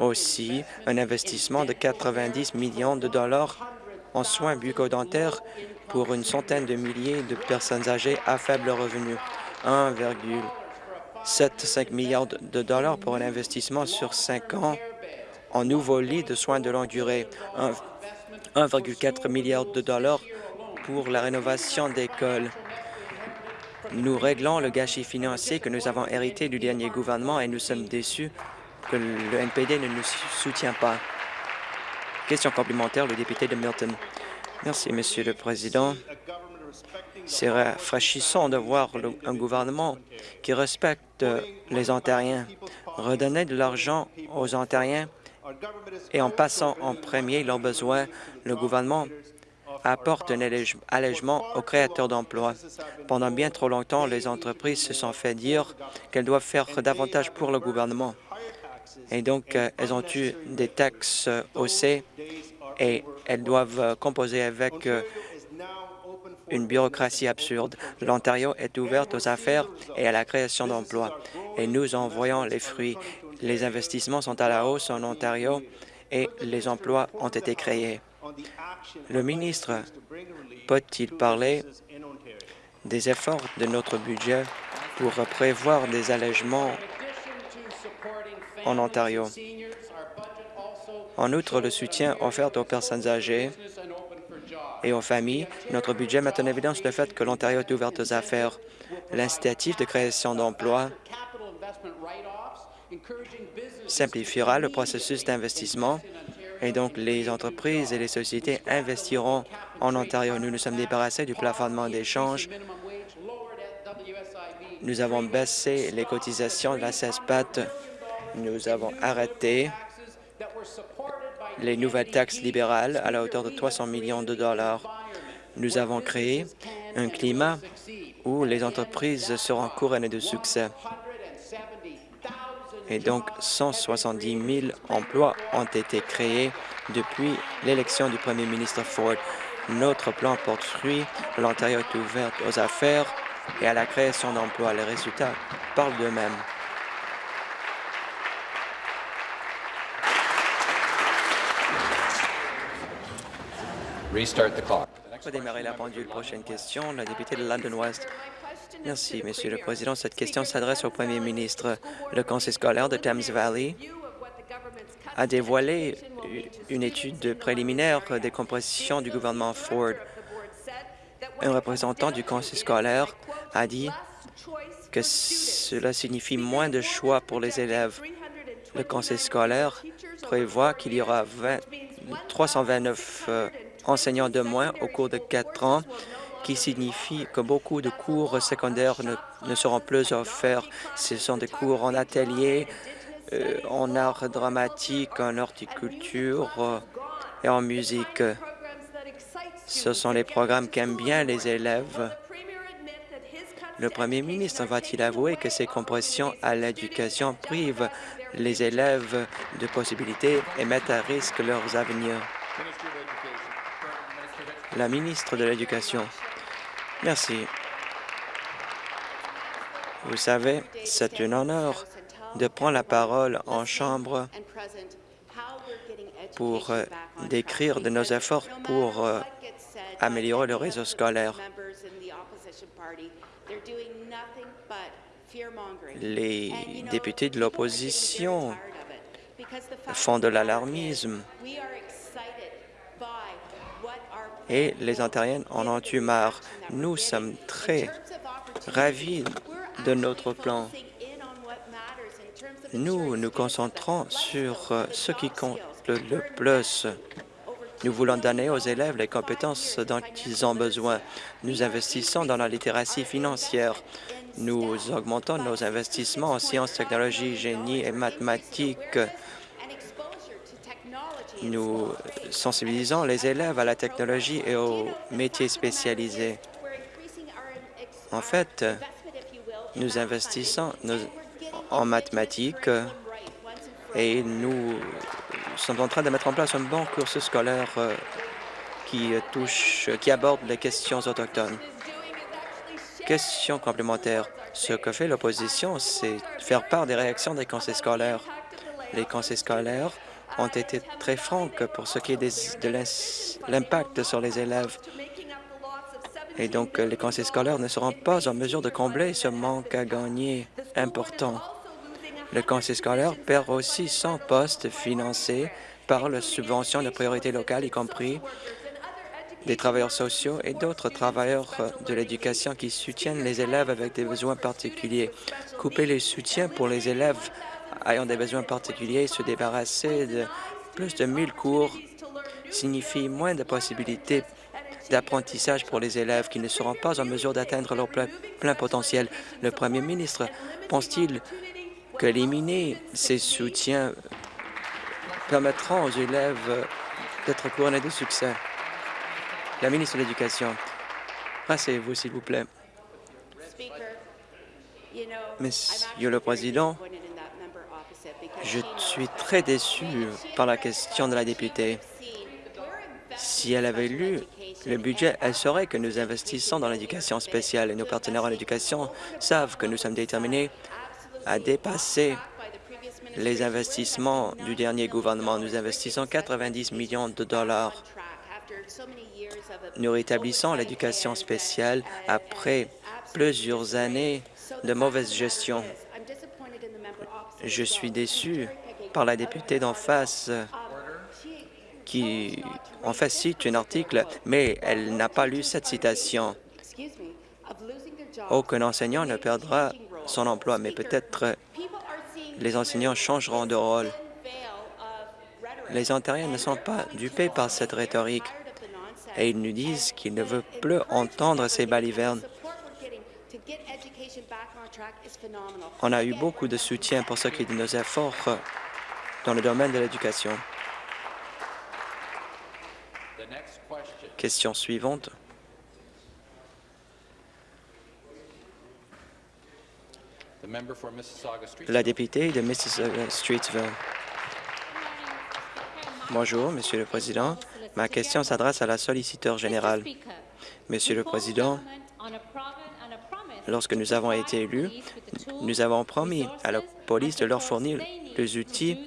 aussi un investissement de 90 millions de dollars en soins bucco-dentaires pour une centaine de milliers de personnes âgées à faible revenu. 1,75 milliards de dollars pour un investissement sur cinq ans en nouveaux lits de soins de longue durée. Un- 1,4 milliard de dollars pour la rénovation d'écoles. Nous réglons le gâchis financier que nous avons hérité du dernier gouvernement et nous sommes déçus que le NPD ne nous soutient pas. Question complémentaire, le député de Milton. Merci, Monsieur le Président. C'est rafraîchissant de voir un gouvernement qui respecte les Ontariens. Redonner de l'argent aux Ontariens et en passant en premier leurs besoins, le gouvernement apporte un allège- allègement aux créateurs d'emplois. Pendant bien trop longtemps, les entreprises se sont fait dire qu'elles doivent faire davantage pour le gouvernement. Et donc, euh, elles ont eu des taxes haussées et elles doivent composer avec euh, une bureaucratie absurde. L'Ontario est ouverte aux affaires et à la création d'emplois. Et nous en voyons les fruits. Les investissements sont à la hausse en Ontario et les emplois ont été créés. Le ministre peut-il parler des efforts de notre budget pour prévoir des allègements en Ontario? En outre, le soutien offert aux personnes âgées et aux familles, notre budget met en évidence le fait que l'Ontario est ouvert aux affaires. L'incitatif de création d'emplois simplifiera le processus d'investissement et donc les entreprises et les sociétés investiront en Ontario. Nous nous sommes débarrassés du plafonnement d'échange. Nous avons baissé les cotisations de la CESPAT. Nous avons arrêté les nouvelles taxes libérales à la hauteur de 300 millions de dollars. Nous avons créé un climat où les entreprises seront couronnées de succès. Et donc, 170 000 emplois ont été créés depuis l'élection du premier ministre Ford. Notre plan porte fruit. L'Ontario est ouvert aux affaires et à la création d'emplois. Les résultats parlent d'eux-mêmes. Restart the clock. La pendule. Prochaine question, la députée de London West. Merci, Monsieur le Président. Cette question s'adresse au Premier ministre. Le Conseil scolaire de Thames Valley a dévoilé une étude préliminaire des compositions du gouvernement Ford. Un représentant du conseil scolaire a dit que cela signifie moins de choix pour les élèves. Le conseil scolaire prévoit qu'il y aura 20 329 euh, enseignants de moins au cours de quatre ans, qui signifie que beaucoup de cours secondaires ne, seront plus offerts. Ce sont des cours en atelier, euh, en art dramatique, en horticulture euh, et en musique. Ce sont les programmes qu'aiment bien les élèves. Le premier ministre va-t-il avouer que ces compressions à l'éducation privent les élèves de possibilités et mettent à risque leurs avenirs? La ministre de l'Éducation. Merci. Vous savez, c'est un honneur de prendre la parole en Chambre pour euh, décrire de nos efforts pour euh, améliorer le réseau scolaire. Les députés de l'opposition font de l'alarmisme et les Ontariens en ont eu marre. Nous sommes très ravis de notre plan. Nous nous concentrons sur euh, ce qui compte le plus. Nous voulons donner aux élèves les compétences dont ils ont besoin. Nous investissons dans la littératie financière. Nous augmentons nos investissements en sciences, technologies, génie et mathématiques. Nous sensibilisons les élèves à la technologie et aux métiers spécialisés. En fait, nous investissons en mathématiques et nous sommes en train de mettre en place un bon cursus scolaire euh, qui touche, qui aborde les questions autochtones. Question complémentaire. Ce que fait l'opposition, c'est faire part des réactions des conseils scolaires. Les conseils scolaires ont été très francs pour ce qui est de l'impact sur les élèves. Et donc, les conseils scolaires ne seront pas en mesure de combler ce manque à gagner important. Le conseil scolaire perd aussi son poste financé par la subvention de priorité locale, y compris des travailleurs sociaux et d'autres travailleurs de l'éducation qui soutiennent les élèves avec des besoins particuliers. Couper les soutiens pour les élèves ayant des besoins particuliers se débarrasser de plus de 1000 cours signifie moins de possibilités d'apprentissage pour les élèves qui ne seront pas en mesure d'atteindre leur plein, plein potentiel. Le premier ministre pense-t-il qu'éliminer ces soutiens permettront aux élèves d'être couronnés de succès? La ministre de l'Éducation, rassez-vous, s'il vous plaît. Monsieur le Président, je suis très déçu par la question de la députée. Si elle avait lu le budget, elle saurait que nous investissons dans l'éducation spéciale et nos partenaires en éducation savent que nous sommes déterminés à dépasser les investissements du dernier gouvernement. Nous investissons 90 millions de dollars. Nous rétablissons l'éducation spéciale après plusieurs années de mauvaise gestion. Je suis déçu par la députée d'en face qui, en fait, cite un article, mais elle n'a pas lu cette citation. Aucun enseignant ne perdra son emploi, mais peut-être les enseignants changeront de rôle. Les Ontariens ne sont pas dupés par cette rhétorique et ils nous disent qu'ils ne veulent plus entendre ces balivernes. On a eu beaucoup de soutien pour ce qui est de nos efforts dans le domaine de l'éducation. Question suivante. La députée de Mississauga-Streetsville. Bonjour, Monsieur le Président. Ma question s'adresse à la solliciteur générale. Monsieur le Président, lorsque nous avons été élus, nous avons promis à la police de leur fournir les outils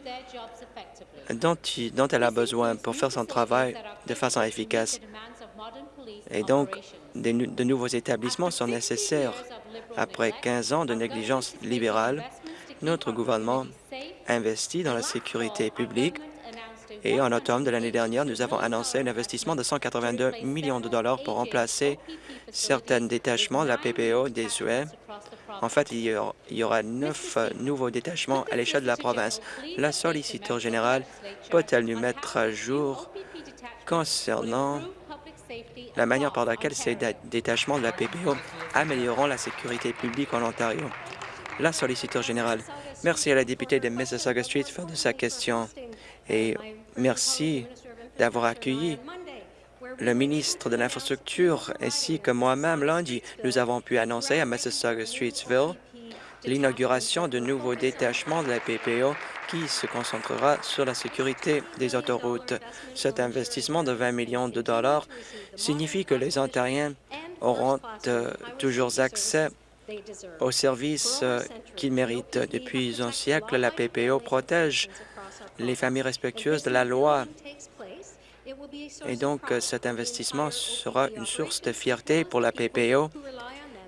dont, elle a besoin pour faire son travail de façon efficace. Et donc, de nouveaux établissements sont nécessaires Après 15 ans de négligence libérale, notre gouvernement investit dans la sécurité publique et en automne de l'année dernière, nous avons annoncé un investissement de 182 millions de dollars pour remplacer certains détachements de la PPO des UE. En fait, il y aura neuf nouveaux détachements à l'échelle de la province. La solliciteur générale peut-elle nous mettre à jour concernant la manière par laquelle ces détachements de la PPO amélioreront la sécurité publique en Ontario? La solliciteur générale. Merci à la députée de Mississauga Streetsville de sa question et merci d'avoir accueilli le ministre de l'Infrastructure ainsi que moi-même lundi. Nous avons pu annoncer à Mississauga Streetsville l'inauguration de nouveaux détachements de la PPO qui se concentrera sur la sécurité des autoroutes. Cet investissement de 20 millions de dollars signifie que les Ontariens auront euh, toujours accès aux services euh, qu'ils méritent. Depuis un siècle, la PPO protège les familles respectueuses de la loi. Et donc, euh, cet investissement sera une source de fierté pour la PPO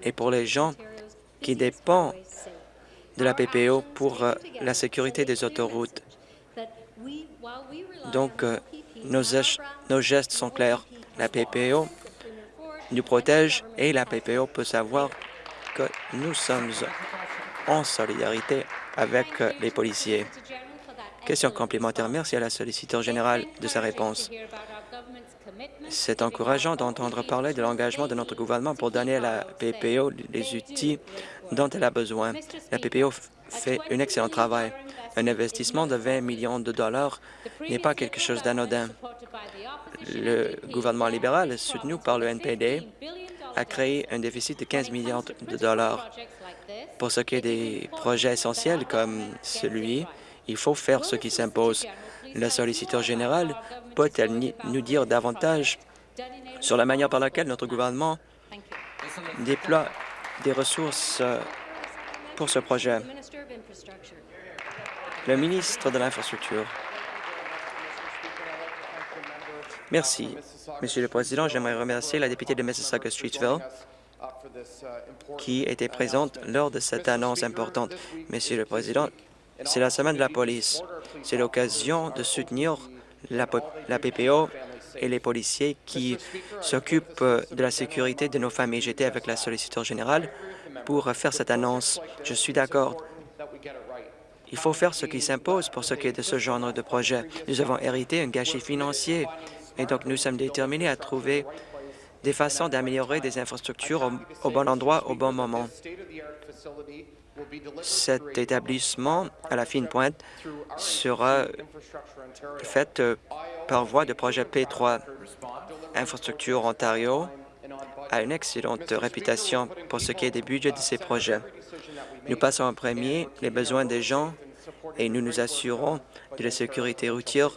et pour les gens qui dépendent de la PPO pour euh, la sécurité des autoroutes. Donc, nos, nos gestes sont clairs. La PPO nous protège et la PPO peut savoir que nous sommes en solidarité avec les policiers. Question complémentaire. Merci à la solliciteur générale de sa réponse. C'est encourageant d'entendre parler de l'engagement de notre gouvernement pour donner à la PPO les outils dont elle a besoin. La PPO fait un excellent travail. Un investissement de 20 millions de dollars n'est pas quelque chose d'anodin. Le gouvernement libéral, soutenu par le NPD, a créé un déficit de 15 millions de dollars. Pour ce qui est des projets essentiels comme celui, il faut faire ce qui s'impose. La solliciteur générale peut-elle nous dire davantage sur la manière par laquelle notre gouvernement déploie des ressources euh, pour ce projet? Le ministre de l'Infrastructure. Merci. Monsieur le Président, j'aimerais remercier la députée de Mississauga-Streetsville qui était présente lors de cette annonce importante. Monsieur le Président, c'est la semaine de la police. C'est l'occasion de soutenir la, PPO et les policiers qui s'occupent de la sécurité de nos familles. J'étais avec la solliciteur générale pour faire cette annonce. Je suis d'accord. Il faut faire ce qui s'impose pour ce qui est de ce genre de projet. Nous avons hérité un gâchis financier et donc, nous sommes déterminés à trouver des façons d'améliorer des infrastructures au, bon endroit, au bon moment. Cet établissement à la fine pointe sera fait euh, par voie de projet P3. Infrastructure Ontario a une excellente réputation pour ce qui est des budgets de ces projets. Nous passons en premier les besoins des gens et nous nous assurons de la sécurité routière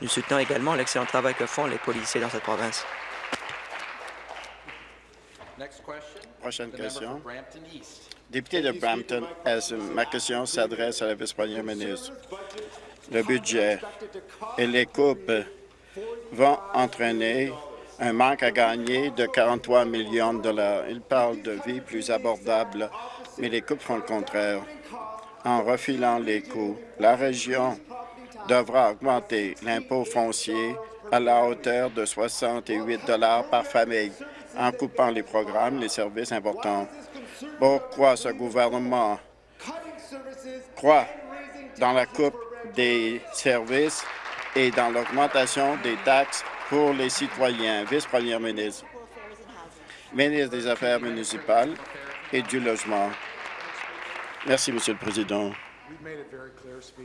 nous soutenons également l'excellent travail que font les policiers dans cette province. Prochaine question. Député de Brampton, ma question s'adresse à la vice-première ministre. Le budget et les coupes vont entraîner un manque à gagner de 43 millions de dollars. Il parle de vie plus abordable, mais les coupes font le contraire. En refilant les coûts, la région devra augmenter l'impôt foncier à la hauteur de 68 par famille en coupant les programmes, les services importants. Pourquoi ce gouvernement croit dans la coupe des services et dans l'augmentation des taxes pour les citoyens? Vice-première ministre, ministre des Affaires municipales et du Logement. Merci, Monsieur le Président.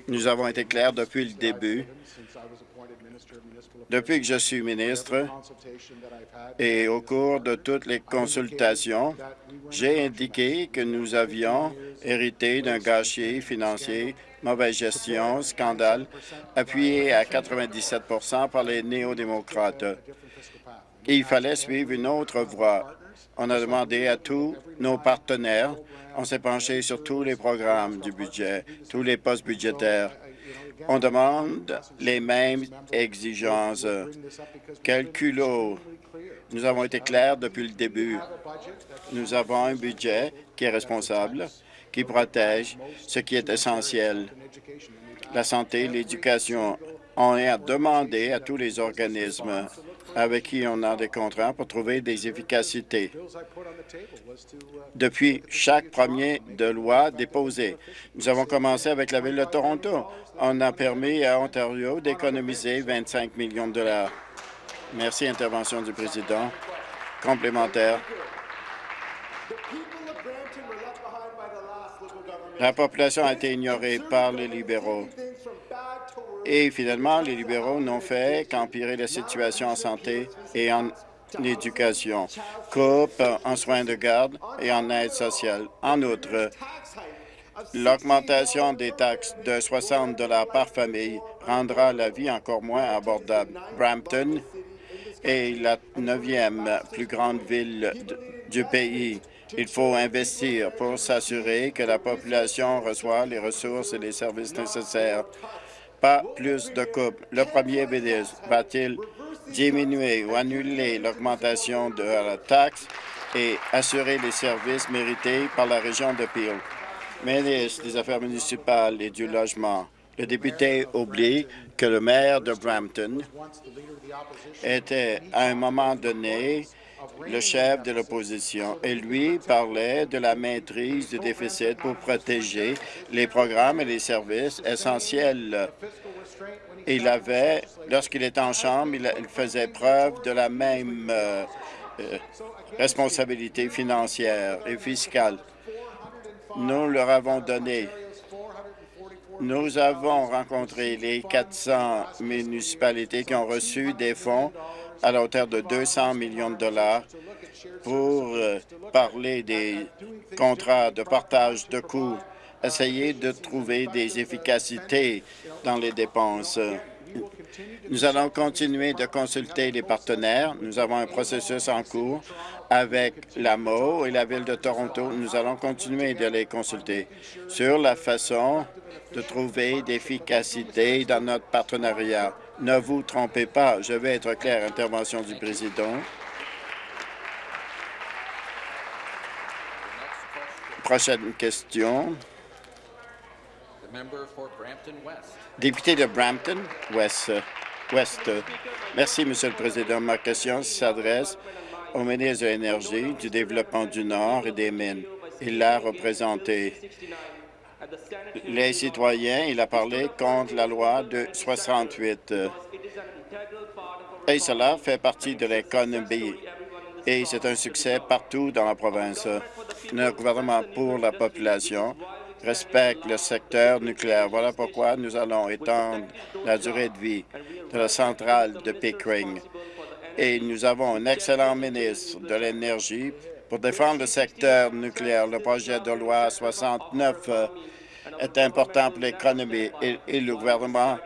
Nous avons été clairs depuis le début, depuis que je suis ministre, et au cours de toutes les consultations, j'ai indiqué que nous avions hérité d'un gâchis financier, mauvaise gestion, scandale, appuyé à 97% par les néo-démocrates. Il fallait suivre une autre voie. On a demandé à tous nos partenaires on s'est penché sur tous les programmes du budget, tous les postes budgétaires. On demande les mêmes exigences. Quel! Nous avons été clairs depuis le début. Nous avons un budget qui est responsable, qui protège ce qui est essentiel. La santé, l'éducation. On a demandé à tous les organismes avec qui on a des contrats pour trouver des efficacités. Depuis chaque premier de loi déposé, nous avons commencé avec la Ville de Toronto. On a permis à Ontario d'économiser 25 millions de dollars. Merci, intervention du président. Complémentaire. La population a été ignorée par les libéraux. Et finalement, les libéraux n'ont fait qu'empirer la situation en santé et en éducation, coupe en soins de garde et en aide sociale. En outre, l'augmentation des taxes de 60 par famille rendra la vie encore moins abordable. Brampton est la neuvième plus grande ville du pays. Il faut investir pour s'assurer que la population reçoit les ressources et les services nécessaires pas plus de coupes. Le premier ministre va-t-il diminuer ou annuler l'augmentation de la taxe et assurer les services mérités par la région de Peel? Ministre des Affaires municipales et du Logement, le député oublie que le maire de Brampton était, à un moment donné, le chef de l'opposition et lui parlait de la maîtrise du déficit pour protéger les programmes et les services essentiels. Il avait, lorsqu'il était en chambre, il, faisait preuve de la même euh, euh, responsabilité financière et fiscale. Nous leur avons donné nous avons rencontré les 400 municipalités qui ont reçu des fonds à la hauteur de 200 millions de dollars pour euh, parler des contrats de partage de coûts, essayer de trouver des efficacités dans les dépenses. Nous allons continuer de consulter les partenaires. Nous avons un processus en cours avec la MO et la Ville de Toronto. Nous allons continuer de les consulter sur la façon de trouver d'efficacité dans notre partenariat. Ne vous trompez pas, je vais être clair, intervention du président. Prochaine question. Député de Brampton West. Merci, Monsieur le Président. Ma question s'adresse au ministre de l'Énergie, du Développement du Nord et des Mines. Il l'a représenté les citoyens. Il a parlé contre la loi de 68. Et cela fait partie de l'économie. Et c'est un succès partout dans la province. Notre gouvernement pour la population respecte le secteur nucléaire. Voilà pourquoi nous allons étendre la durée de vie de la centrale de Pickering. Et nous avons un excellent ministre de l'Énergie pour défendre le secteur nucléaire. Le projet de loi 69 est important pour l'économie et, le gouvernement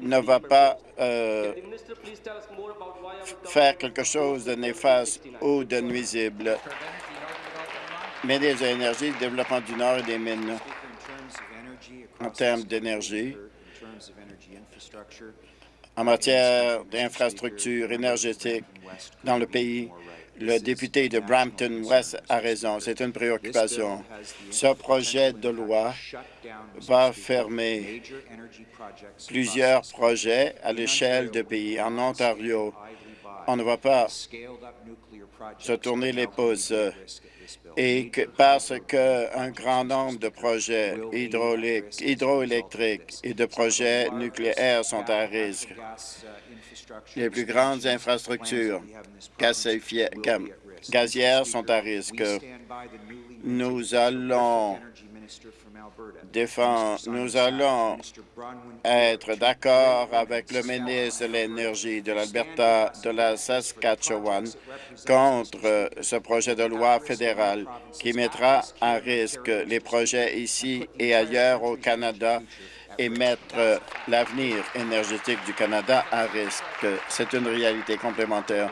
ne va pas euh, faire quelque chose de néfaste ou de nuisible. Mais des énergies, le développement du Nord et des mines en termes d'énergie, en matière d'infrastructures énergétiques dans le pays, le député de Brampton West a raison, c'est une préoccupation. Ce projet de loi va fermer plusieurs projets à l'échelle du pays. En Ontario, on ne va pas se tourner les pouces parce qu'un grand nombre de projets hydroélectriques et de projets nucléaires sont à risque. Les plus grandes infrastructures gazières sont à risque. Nous allons défendre, nous allons être d'accord avec le ministre de l'Énergie de l'Alberta, de la Saskatchewan, contre ce projet de loi fédéral qui mettra à risque les projets ici et ailleurs au Canada et mettre l'avenir énergétique du Canada à risque. C'est une réalité complémentaire.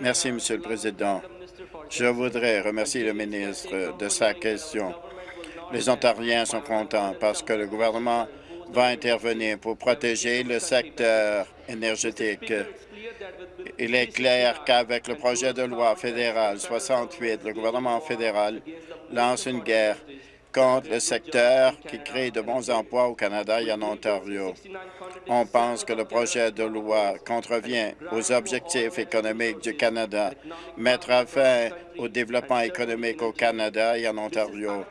Merci, Monsieur le Président. Je voudrais remercier le ministre de sa question. Les Ontariens sont contents parce que le gouvernement va intervenir pour protéger le secteur énergétique. Il est clair qu'avec le projet de loi fédéral 68, le gouvernement fédéral lance une guerre contre le secteur qui crée de bons emplois au Canada et en Ontario. On pense que le projet de loi contrevient aux objectifs économiques du Canada, mettra fin au développement économique au Canada et en Ontario.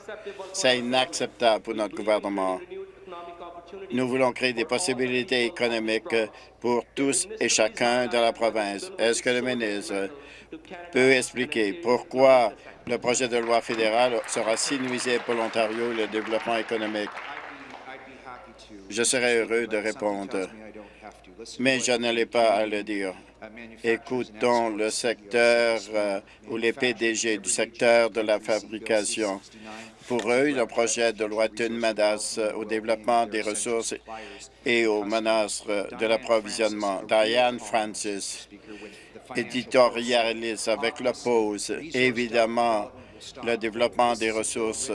C'est inacceptable pour notre gouvernement. Nous voulons créer des possibilités économiques pour tous et chacun de la province. Est-ce que le ministre peut expliquer pourquoi le projet de loi fédéral sera si nuisible pour l'Ontario et le développement économique? Je serais heureux de répondre, mais je n'allais pas à le dire. Écoutons le secteur euh, ou les PDG du secteur de la fabrication. Pour eux, le projet de loi est une menace au développement des ressources et aux menaces de l'approvisionnement. Diane Francis, éditorialiste avec la. Évidemment, le développement des ressources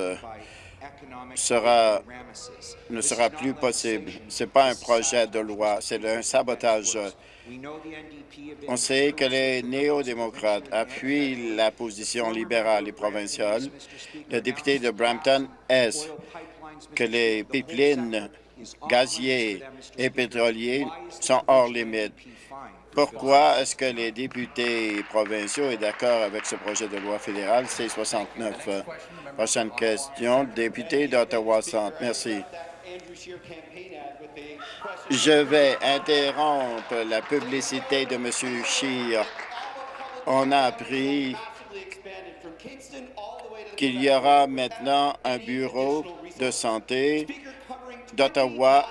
sera, ne sera plus possible. Ce n'est pas un projet de loi, c'est un sabotage. On sait que les néo-démocrates appuient la position libérale et provinciale. Le député de Brampton est que les pipelines gaziers et pétroliers sont hors limite. Pourquoi est-ce que les députés provinciaux sont d'accord avec ce projet de loi fédéral C-69? Prochaine question, député d'Ottawa Centre. Merci. Je vais interrompre la publicité de M. Scheer. On a appris qu'il y aura maintenant un bureau de santé d'Ottawa,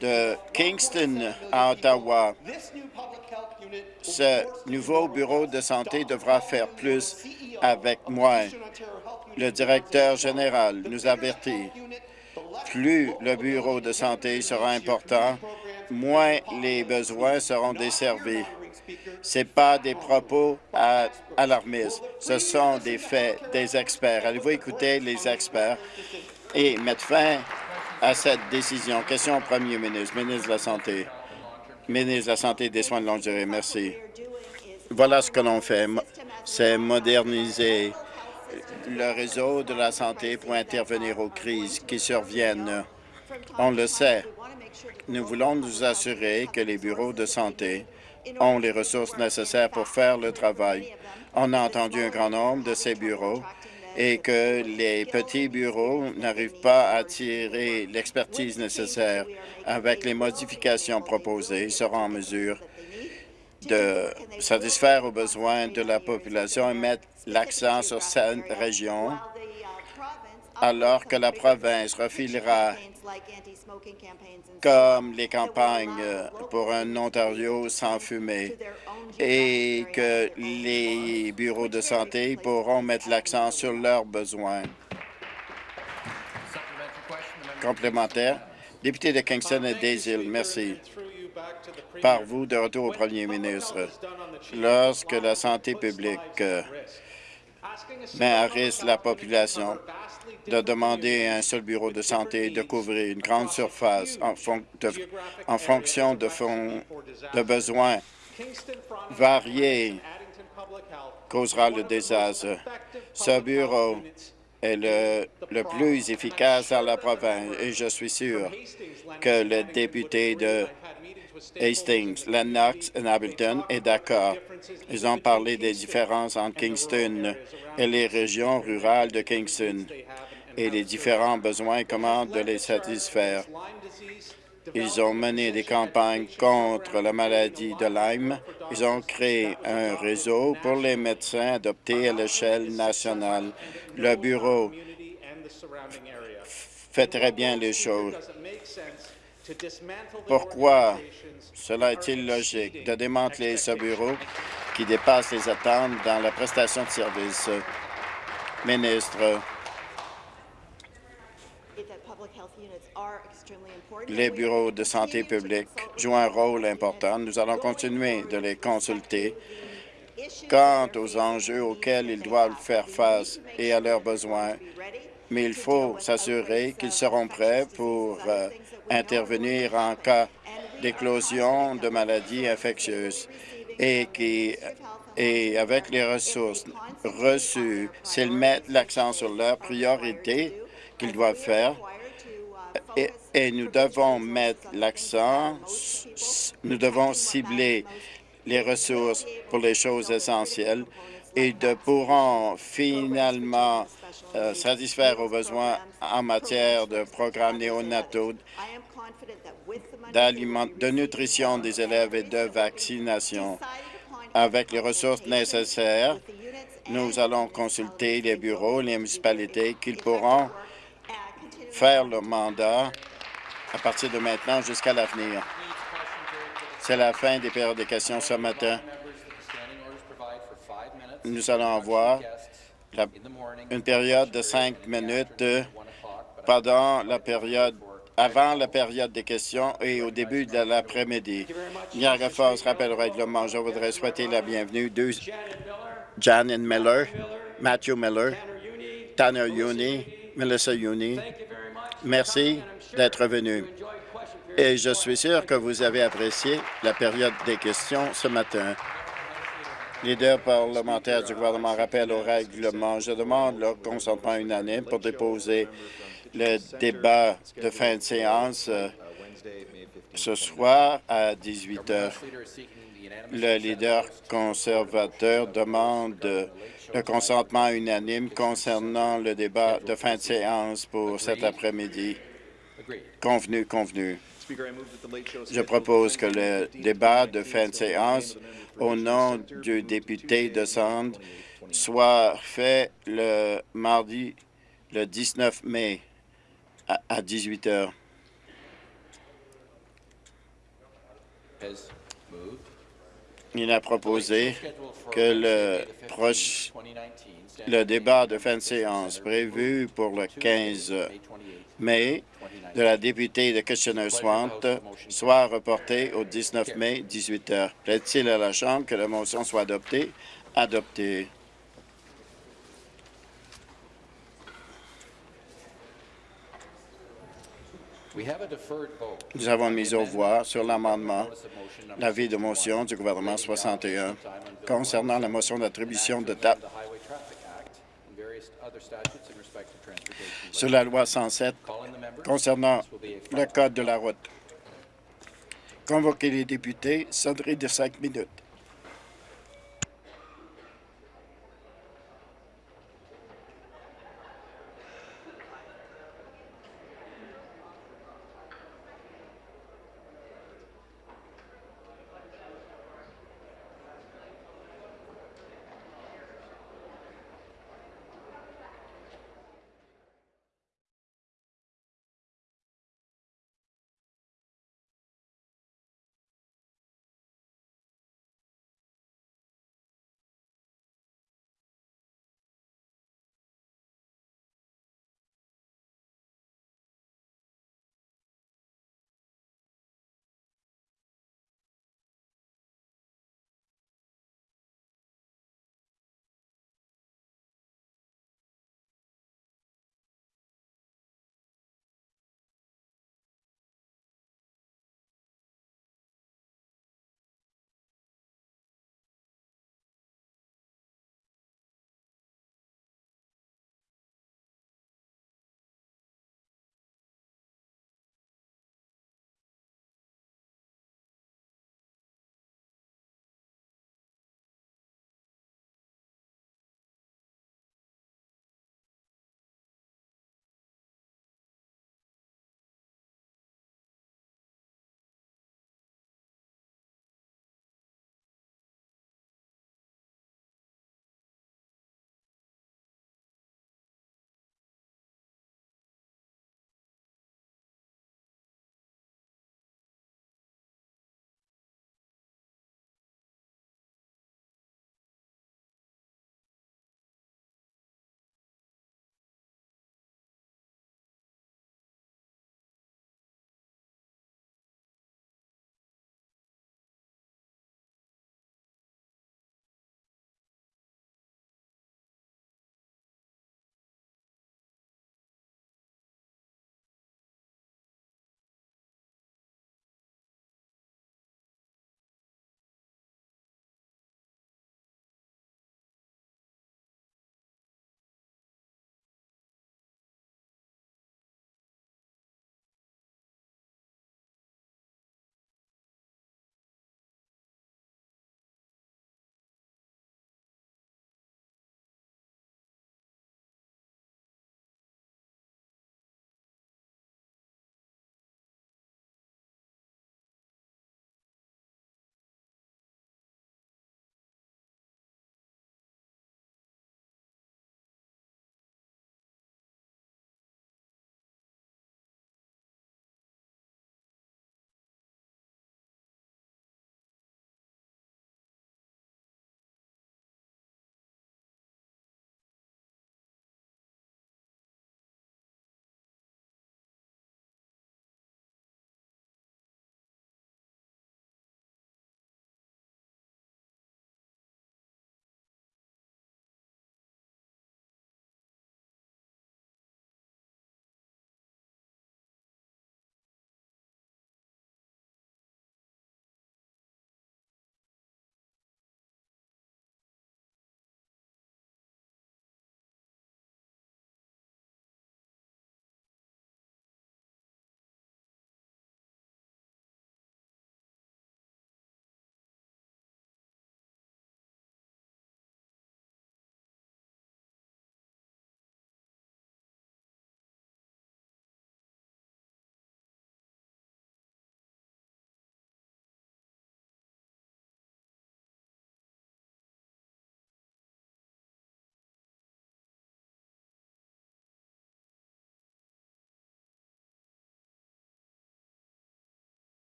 de Kingston à Ottawa. Ce nouveau bureau de santé devra faire plus avec moins. Le directeur général nous avertit. Plus le bureau de santé sera important, moins les besoins seront desservis. Ce pas des propos alarmistes, ce sont des faits des experts. Allez-vous écouter les experts et mettre fin à cette décision? Question au premier ministre, ministre de la Santé. Ministre de la Santé et des Soins de longue durée, merci. Voilà ce que l'on fait, c'est moderniser le réseau de la santé pour intervenir aux crises qui surviennent. On le sait. Nous voulons nous assurer que les bureaux de santé ont les ressources nécessaires pour faire le travail. On a entendu un grand nombre de ces bureaux et que les petits bureaux n'arrivent pas à tirer l'expertise nécessaire. Avec les modifications proposées, ils seront en mesure de satisfaire aux besoins de la population et mettre l'accent sur cette région, alors que la province refilera comme les campagnes pour un Ontario sans fumée et que les bureaux de santé pourront mettre l'accent sur leurs besoins. Complémentaire. Député de Kingston et des Îles, merci par vous de retour au premier ministre. Lorsque la santé publique euh, met à risque la population de demander à un seul bureau de santé de couvrir une grande surface en, fonction de, besoins variés causera le désastre. Ce bureau est le, le, plus efficace dans la province et je suis sûr que le député de Hastings, Lennox et Hamilton est d'accord. Ils ont parlé des différences entre Kingston et les régions rurales de Kingston et les différents besoins et comment de les satisfaire. Ils ont mené des campagnes contre la maladie de Lyme. Ils ont créé un réseau pour les médecins adoptés à l'échelle nationale. Le bureau fait très bien les choses. Pourquoi cela est-il logique de démanteler ce bureau qui dépasse les attentes dans la prestation de services? Ministre, les bureaux de santé publique jouent un rôle important. Nous allons continuer de les consulter quant aux enjeux auxquels ils doivent faire face et à leurs besoins mais il faut s'assurer qu'ils seront prêts pour euh, intervenir en cas d'éclosion de maladies infectieuses et qui et avec les ressources reçues, s'ils mettent l'accent sur leurs priorités qu'ils doivent faire, et, et nous devons mettre l'accent, nous devons cibler les ressources pour les choses essentielles et de pourront finalement euh, satisfaire aux besoins en matière de programmes néonataux, de nutrition des élèves et de vaccination. Avec les ressources nécessaires, nous allons consulter les bureaux, les municipalités, qu'ils pourront faire le mandat à partir de maintenant jusqu'à l'avenir. C'est la fin des périodes de questions ce matin. Nous allons avoir une période de cinq minutes pendant la période avant la période des questions et au début de l'après-midi. Niagara Falls rappelle le règlement. Je voudrais souhaiter la bienvenue de Janet Miller, Matthew Miller, Tanner Uni, Melissa Uni. Merci d'être venu. Et je suis sûr que vous avez apprécié la période des questions ce matin. Leader parlementaire du gouvernement rappelle au règlement. Je demande leur consentement unanime pour déposer le débat de fin de séance euh, ce soir à 18 heures. Le leader conservateur demande le consentement unanime concernant le débat de fin de séance pour cet après-midi. Convenu, convenu. Je propose que le débat de fin de séance au nom du député de Sand soit fait le mardi le 19 mai à, 18 heures. Il a proposé que le, proche, le débat de fin de séance prévu pour le 15 mai de la députée de Kitchener-Swant soit reporté au 19 mai, 18 heures. Plaît-il à la Chambre que la motion soit adoptée? Adoptée. Nous avons mis au voix sur l'amendement l'avis de motion du gouvernement 61 concernant la motion d'attribution de date sur la loi 107 concernant le code de la route. Convoquer les députés, sonnerie de cinq minutes.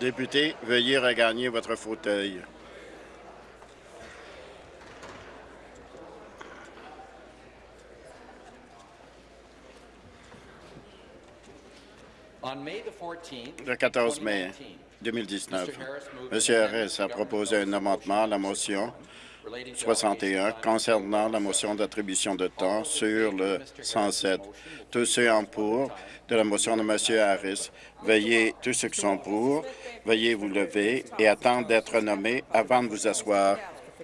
Député, veuillez regagner votre fauteuil. Le 14 mai 2019, M. Harris a proposé un amendement à la motion 61 concernant la motion d'attribution de temps sur le 107. Tous ceux en pour de la motion de M. Harris, veuillez, tous ceux qui sont pour, veuillez vous lever et attendre d'être nommés avant de vous asseoir.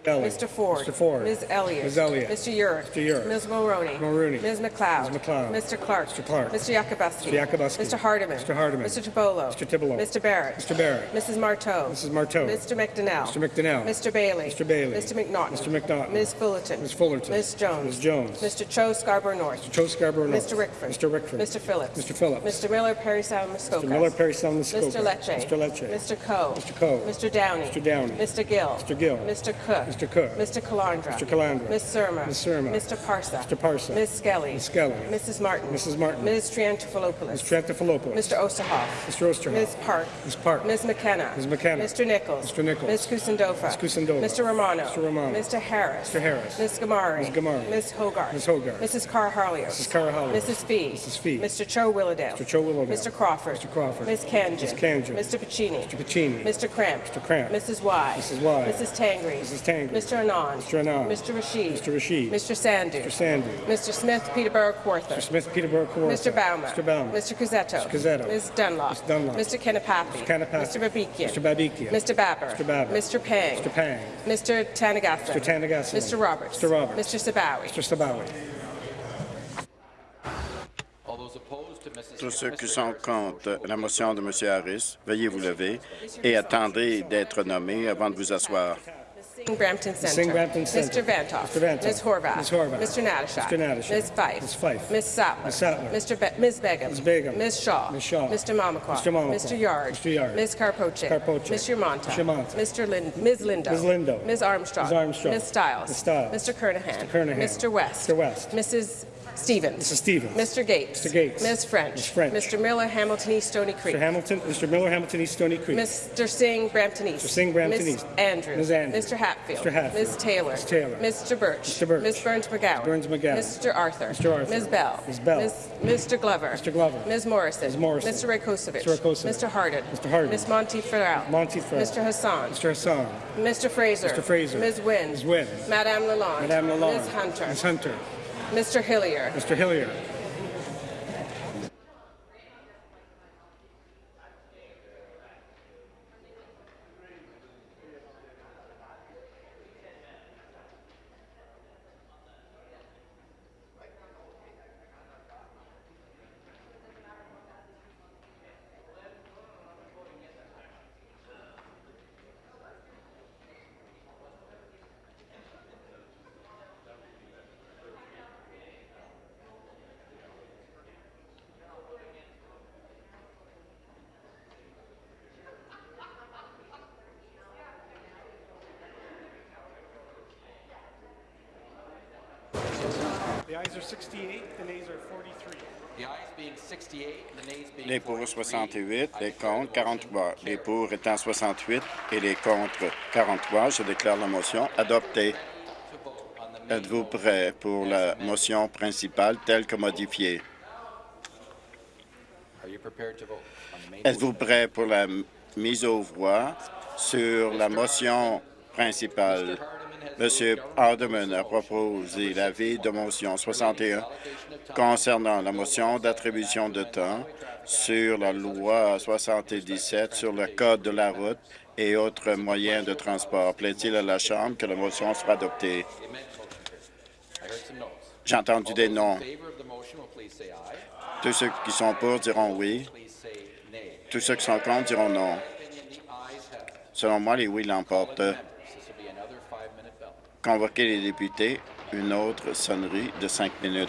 Elliott. Mr. Ford. Mr. Ford. Ms. Elliott. Ms. Elliott. Mr. Urick. Mr. Urick. Ms. Mulroney. Mulroney. Ms. McLeod. Ms. McLeod. Mr. Clark. Mr. Clark. Mr. Yakubuski. Mr. Mr. Hardiman. Mr. Hardiman. Mr. Tibolo. Mr. Tibolo. Mr. Barrett. Mr. Barrett. Mrs. Marteau. Mrs. Marteau. Mr. McDonnell. Mr. McDonnell. Mr. Bailey. Mr. Bailey. Mr. McNaughton. Mr. McNaughton. Ms. Fullerton. Ms. Fullerton. Ms. Jones. Ms. Jones. Mr. Cho Scarborough North. Mr. Joe Scarborough North. Mr. Rickford. Mr. Rickford. Mr. Phillips. Mr. Phillips. Mr. Miller, Perry Sound, Muskoka. Mr. Miller, Perry Sound, Muskoka. Mr. Lecce. Mr. Lecce. Mr. Coe. Mr. Coe. Mr. Downey. Mr. Downey. Mr. Gill. Mr. Gill. Mr. Cook. Mr. Cook. Mr. Calandra. Mr. Calandra. Ms. Surma. Ms. Surma. Mr. Parsa. Mr. Parsa. Ms. Skelly. Ms. Skelly. Mrs. Martin. Mrs. Martin. Ms. Triantafilopoulos. Ms. Triantafilopoulos. Mr. Osterhoff. Mr. Osterhoff. Ms. Park. Ms. Park. Ms. McKenna. Ms. McKenna. Mr. Nichols. Mr. Nichols. Ms. Kusendofa. Ms. Kusendova. Mr. Romano. Mr. Romano. Mr. Harris. Mr. Harris. Ms. Gamari. Ms. Gamari. Ms. Hogarth. Ms. Hogarth. Mrs. Carr Harlios. Mrs. Carr Harlios. Mrs. Fee. Mrs. Fee. Mr. Cho Willowdale. Mr. Cho Willowdale. Mr. Crawford. Mr. Crawford. Ms. Kanjan. Ms. Kanjan. Mr. Pacini. Mr. Pacini. Mr. Cramp. Mr. Cramp. Mrs. Y. Mrs. Y. Mrs. Tangri. Mrs. Tangri. Mr. Anand. Mr. Anand. Mr. Rashid. Mr. Rashid. Mr. Sandu. Mr. Sandu. Mr. Smith, Peterborough, Kawartha. Mr. Smith, Peterborough, Kawartha. Mr. Baumer. Mr. Baumer. Mr. Cuzzetto. Mr. Cuzzetto. Ms. Dunlop. Ms. Dunlop. Mr. Kanapathi. Mr. Kanapathi. Mr. Babikian. Mr. Babikian. Mr. Babber. Mr. Babber. Mr. Pang. Mr. Pang. Mr. Tanagasa. Mr. Tanagasa. Mr. Roberts. Mr. Roberts. Mr. Sabawi. Mr. Sabawi. All those opposed to Mrs. Tous ceux Mr. qui sont Harris' contre la motion de M. Harris, veuillez vous lever et attendez d'être nommés avant de vous asseoir. Brampton Center. Sing Brampton Center. Mr. Vantoff. Mr. Vantoff. Ms. Horvath. Ms. Horvath. Mr. Natashak. Mr. Natashak. Ms. Fife. Ms. Fife. Ms. Sattler. Ms. Sattler. Mr. Be- Ms. Begum. Ms. Begum. Ms. Shaw. Ms. Shaw. Mr. Mamakwa. Mr. Mamakwa. Mr. Yard. Mr. Yard. Ms. Karpoche. Karpoche. Mr. Monta. Mr. Monta. Mr. Lin- Ms. Lindo. Ms. Lindo. Ms. Armstrong. Ms. Armstrong. Ms. Stiles. Ms. Stiles. Mr. Kernahan. Mr. Kernahan. Mr. West. Mr. West. Mrs. Stevens. Mrs. Stevens. Mr. Gates. Mr. Gates. Ms. French. Ms. French. Mr. Miller, Hamilton East, Stony Creek. Mr. Hamilton, Mr. Miller, Hamilton East, Stony Creek. Mr. Singh, Brampton East. Mr. Singh, Brampton Ms. East. Andrews. Ms. Andrews. Mr. Hatfield. Mr. Hatfield. Ms. Taylor. Ms. Taylor. Mr. Birch. Mr. Birch. Ms. Burns McGowan. Burns McGowan. Mr. Arthur. Mr. Arthur. Ms. Bell. Ms. Bell. Ms. Mr. Glover. Mr. Glover. Ms. Morrison. Ms. Morrison. Mr. Rakosevich. Mr. Rakosevich. Mr. Hardin. Mr. Hardin. Ms. Monty Farrell. Monty Farrell. Mr. Hassan. Mr. Hassan. Mr. Fraser. Mr. Fraser. Ms. Wynn. Ms. Wynn. Madame Lalonde. Madame Lalonde. Ms. Hunter. Ms. Hunter. Mr. Hillier. Mr. Hillier. Les pour 43. 68, les contre 43. Les pour étant 68 et les contre 43, je déclare la motion adoptée. To vote on the main Êtes-vous prêt pour la motion principale telle que modifiée? Are you prepared to vote on the main Êtes-vous prêt pour la mise aux voix sur la motion principale? Monsieur Hardeman a proposé l'avis de motion 61 concernant la motion d'attribution de temps sur la loi 77 sur le code de la route et autres moyens de transport. Plaît-il à la Chambre que la motion sera adoptée? J'ai entendu des noms. Tous ceux qui sont pour diront oui. Tous ceux qui sont contre diront non. Selon moi, les oui l'emportent. Convoquer les députés, une autre sonnerie de cinq minutes.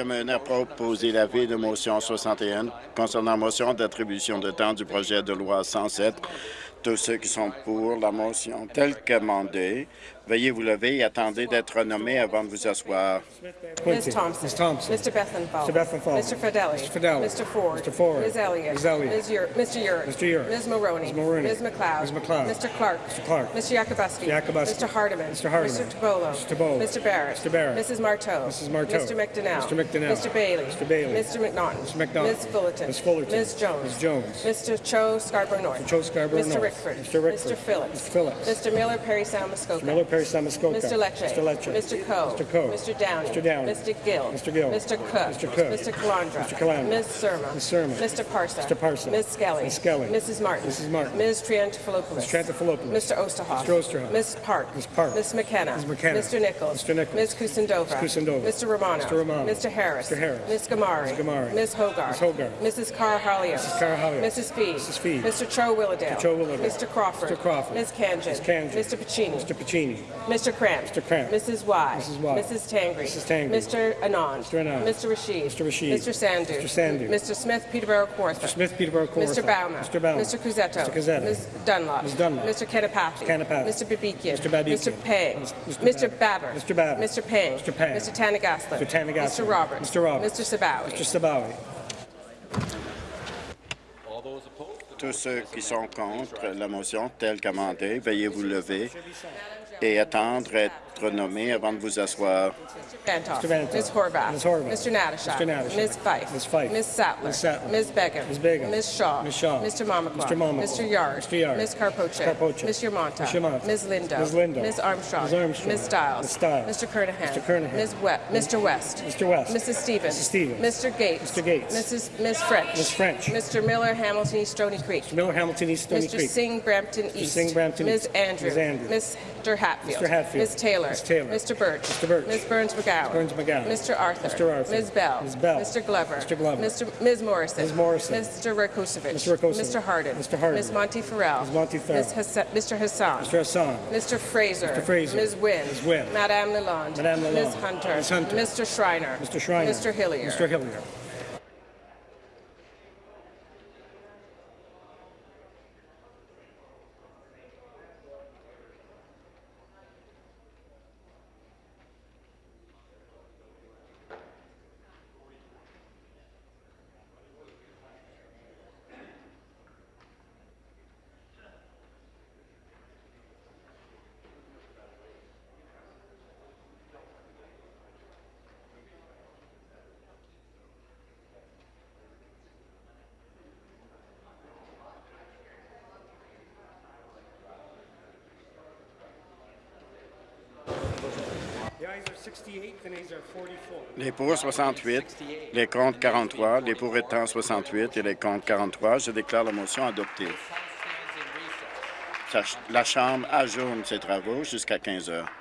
Hardeman a proposé l'avis de motion 61 concernant la motion d'attribution de temps du projet de loi 107. Tous ceux qui sont pour la motion telle qu'amendée, veuillez vous lever et attendez d'être nommés avant de vous asseoir. Ms. Thompson. Ms. Thompson. Mr. Bethenfall. Mr. Bethenfall. Mr. Fidelli. Mr. Fidelli. Mr. Ford. Mr. Ford. Ms. Elliott. Ms. Elliott. Ms. Ur- Mr. Urick. Mr. Urick. Ms. Maroney. Ms. Maroney. Ms. McLeod. Ms. McLeod. Mr. Clark. Mr. Clark. Mr. Yakubowski. Mr. Yakubowski. Mr. Hardeman. Mr. Hardeman. Mr. Tabolo. Mr. Tabolo. Mr. Barrett. Mr. Barrett. Mrs. Marteau. Mrs. Marteau. Mr. McDonnell. Mr. McDonnell. Mr. Bailey. Mr. Bailey. Mr. McNaughton. Mr. McNaughton. Ms. Fullerton. Ms. Fullerton. Ms. Jones. Ms. Jones. Mr. Cho Scarborough North. Mr. Cho Scarborough Mr. North. Rickford. Mr. Rickford. Mr. Phillips. Mr. Phillips. Mr. Miller Perry Sound Muskoka. Miller Perry Samuskoka. Mr. Lecce. Mr. Lecce. Mr. Coe. Mr. Coe. Mr. Downey. Mr. Downey. Mr. Gill. Mr. Gill. Mr. Cook. Mr. Cook. Mr. Calandra. Mr. Calandra. Ms. Surma. Ms. Surma. Mr. Parsa. Mr. Parsa. Ms. Skelly. Ms. Skelly. Mrs. Martin. Mrs. Martin. Ms. Triantafilopoulos. Ms. Trantafilopoulos. Mr. Osterhoff. Mr. Osterhoff. Ms. Park. Ms. Park. Ms. McKenna. Ms. McKenna. Mr. Nichols. Mr. Nichols. Ms. Kusendova. Ms. Kusendova. Mr. Romano. Mr. Romano. Mr. Harris. Mr. Harris. Ms. Gamari. Ms. Gamari. Ms. Hogarth. Ms. Hogarth. Mrs. Carr-Hallio. Mrs. Carr-Hallio. Mrs. Fee. Mrs. Fee. Mr. Cho Willowdale. Mr. Cho Willowdale. Mr. Crawford. Mr. Crawford. Ms. Kanjan. Ms. Kanjan. Mr. Pacini. Mr. Pacini. Mr. Cramp. Mr. Cramp. Mrs. Y. Mrs. Y. Mrs. Tangri. Mrs. Tangri. Mr. Anand. Mr. Anand. Mr. Rashid. Mr. Rashid. Mr. Sandu. Mr. Sandu. Mr. Smith, Peterborough Kawartha. Smith, Peterborough, Kawartha. Mr. Bauma. Mr. Bauma. Mr. Cusetto. Mr. Cusetto. Ms. Dunlop. Ms. Dunlop. Mr. Kanapathy. Kanapathy. Mr. Babikian. Mr. Babikian. Mr. Pang. Mr. Mr. Babber. Mr. Babber. Mr. Pang. Mr. Pang. Mr. Tanagaslan. Mr. Tanagaslan. Mr. Roberts. Mr. Roberts. Mr. Sabawi. Mr. Sabawi. All those opposed, the Tous ceux qui sont contre la motion telle qu'amendée, veuillez vous lever et attendre d'être nommés avant de vous asseoir. Mr. Vantoff. Ms. Horvath. Ms. Horvath. Mr. Natasha. Mr. Natasha. Ms. Fife. Ms. Fife. Ms. Sattler. Ms. Sattler. Ms. Begum. Ms. Begum. Ms. Shaw. Ms. Shaw. Mr. Mamakwa. Mr. Mamakwa. Mr. Yard. Mr. Yard. Ms. Carpoche. Carpoche. Ms. Yermonta. Ms. Yermonta. Ms. Lindo. Ms. Lindo. Ms. Armstrong. Ms. Armstrong. Ms. Stiles. Ms. Stiles. Mr. Kernahan. Mr. Kernahan. Ms. We- Mr. West. Mr. West. Mrs. Stevens. Mrs. Stevens. Mr. Gates. Mr. Gates. Mrs. Ms. French. Ms. French. Mr. Miller, Hamilton East Stony Creek. Miller, Hamilton East, Stony Mr. Singh, Brampton East. Singh, Brampton Ms. East. Andrew. Ms. Andrew. Mr. Hatfield. Mr. Hatfield. Ms. Taylor. Ms. Taylor. Mr. Birch. Mr. Birch. Ms. Burns McGowan. Burns McGowan. Mr. Arthur. Mr. Arthur. Ms. Bell. Ms. Bell. Mr. Glover. Mr. Glover. Mr. Ms. Morrison. Ms. Morrison. Mr. Rakosovic. Mr. Rakosovic. Mr. Harden. Mr. Harden. Ms. Monty Farrell. Ms. Monty Farrell. Ms. Mr. Hassan. Mr. Hassan. Mr. Fraser. Mr. Fraser. Ms. Wynn. Ms. Wynn. Madame Lalonde. Madame Lalonde. Ms. Hunter. Ms. Hunter. Mr. Schreiner. Mr. Schreiner. Mr. Hillier. Mr. Hillier. Les pour 68, les contre 43, les pour étant 68 et les contre 43. Je déclare la motion adoptée. La Chambre ajourne ses travaux jusqu'à 15 heures.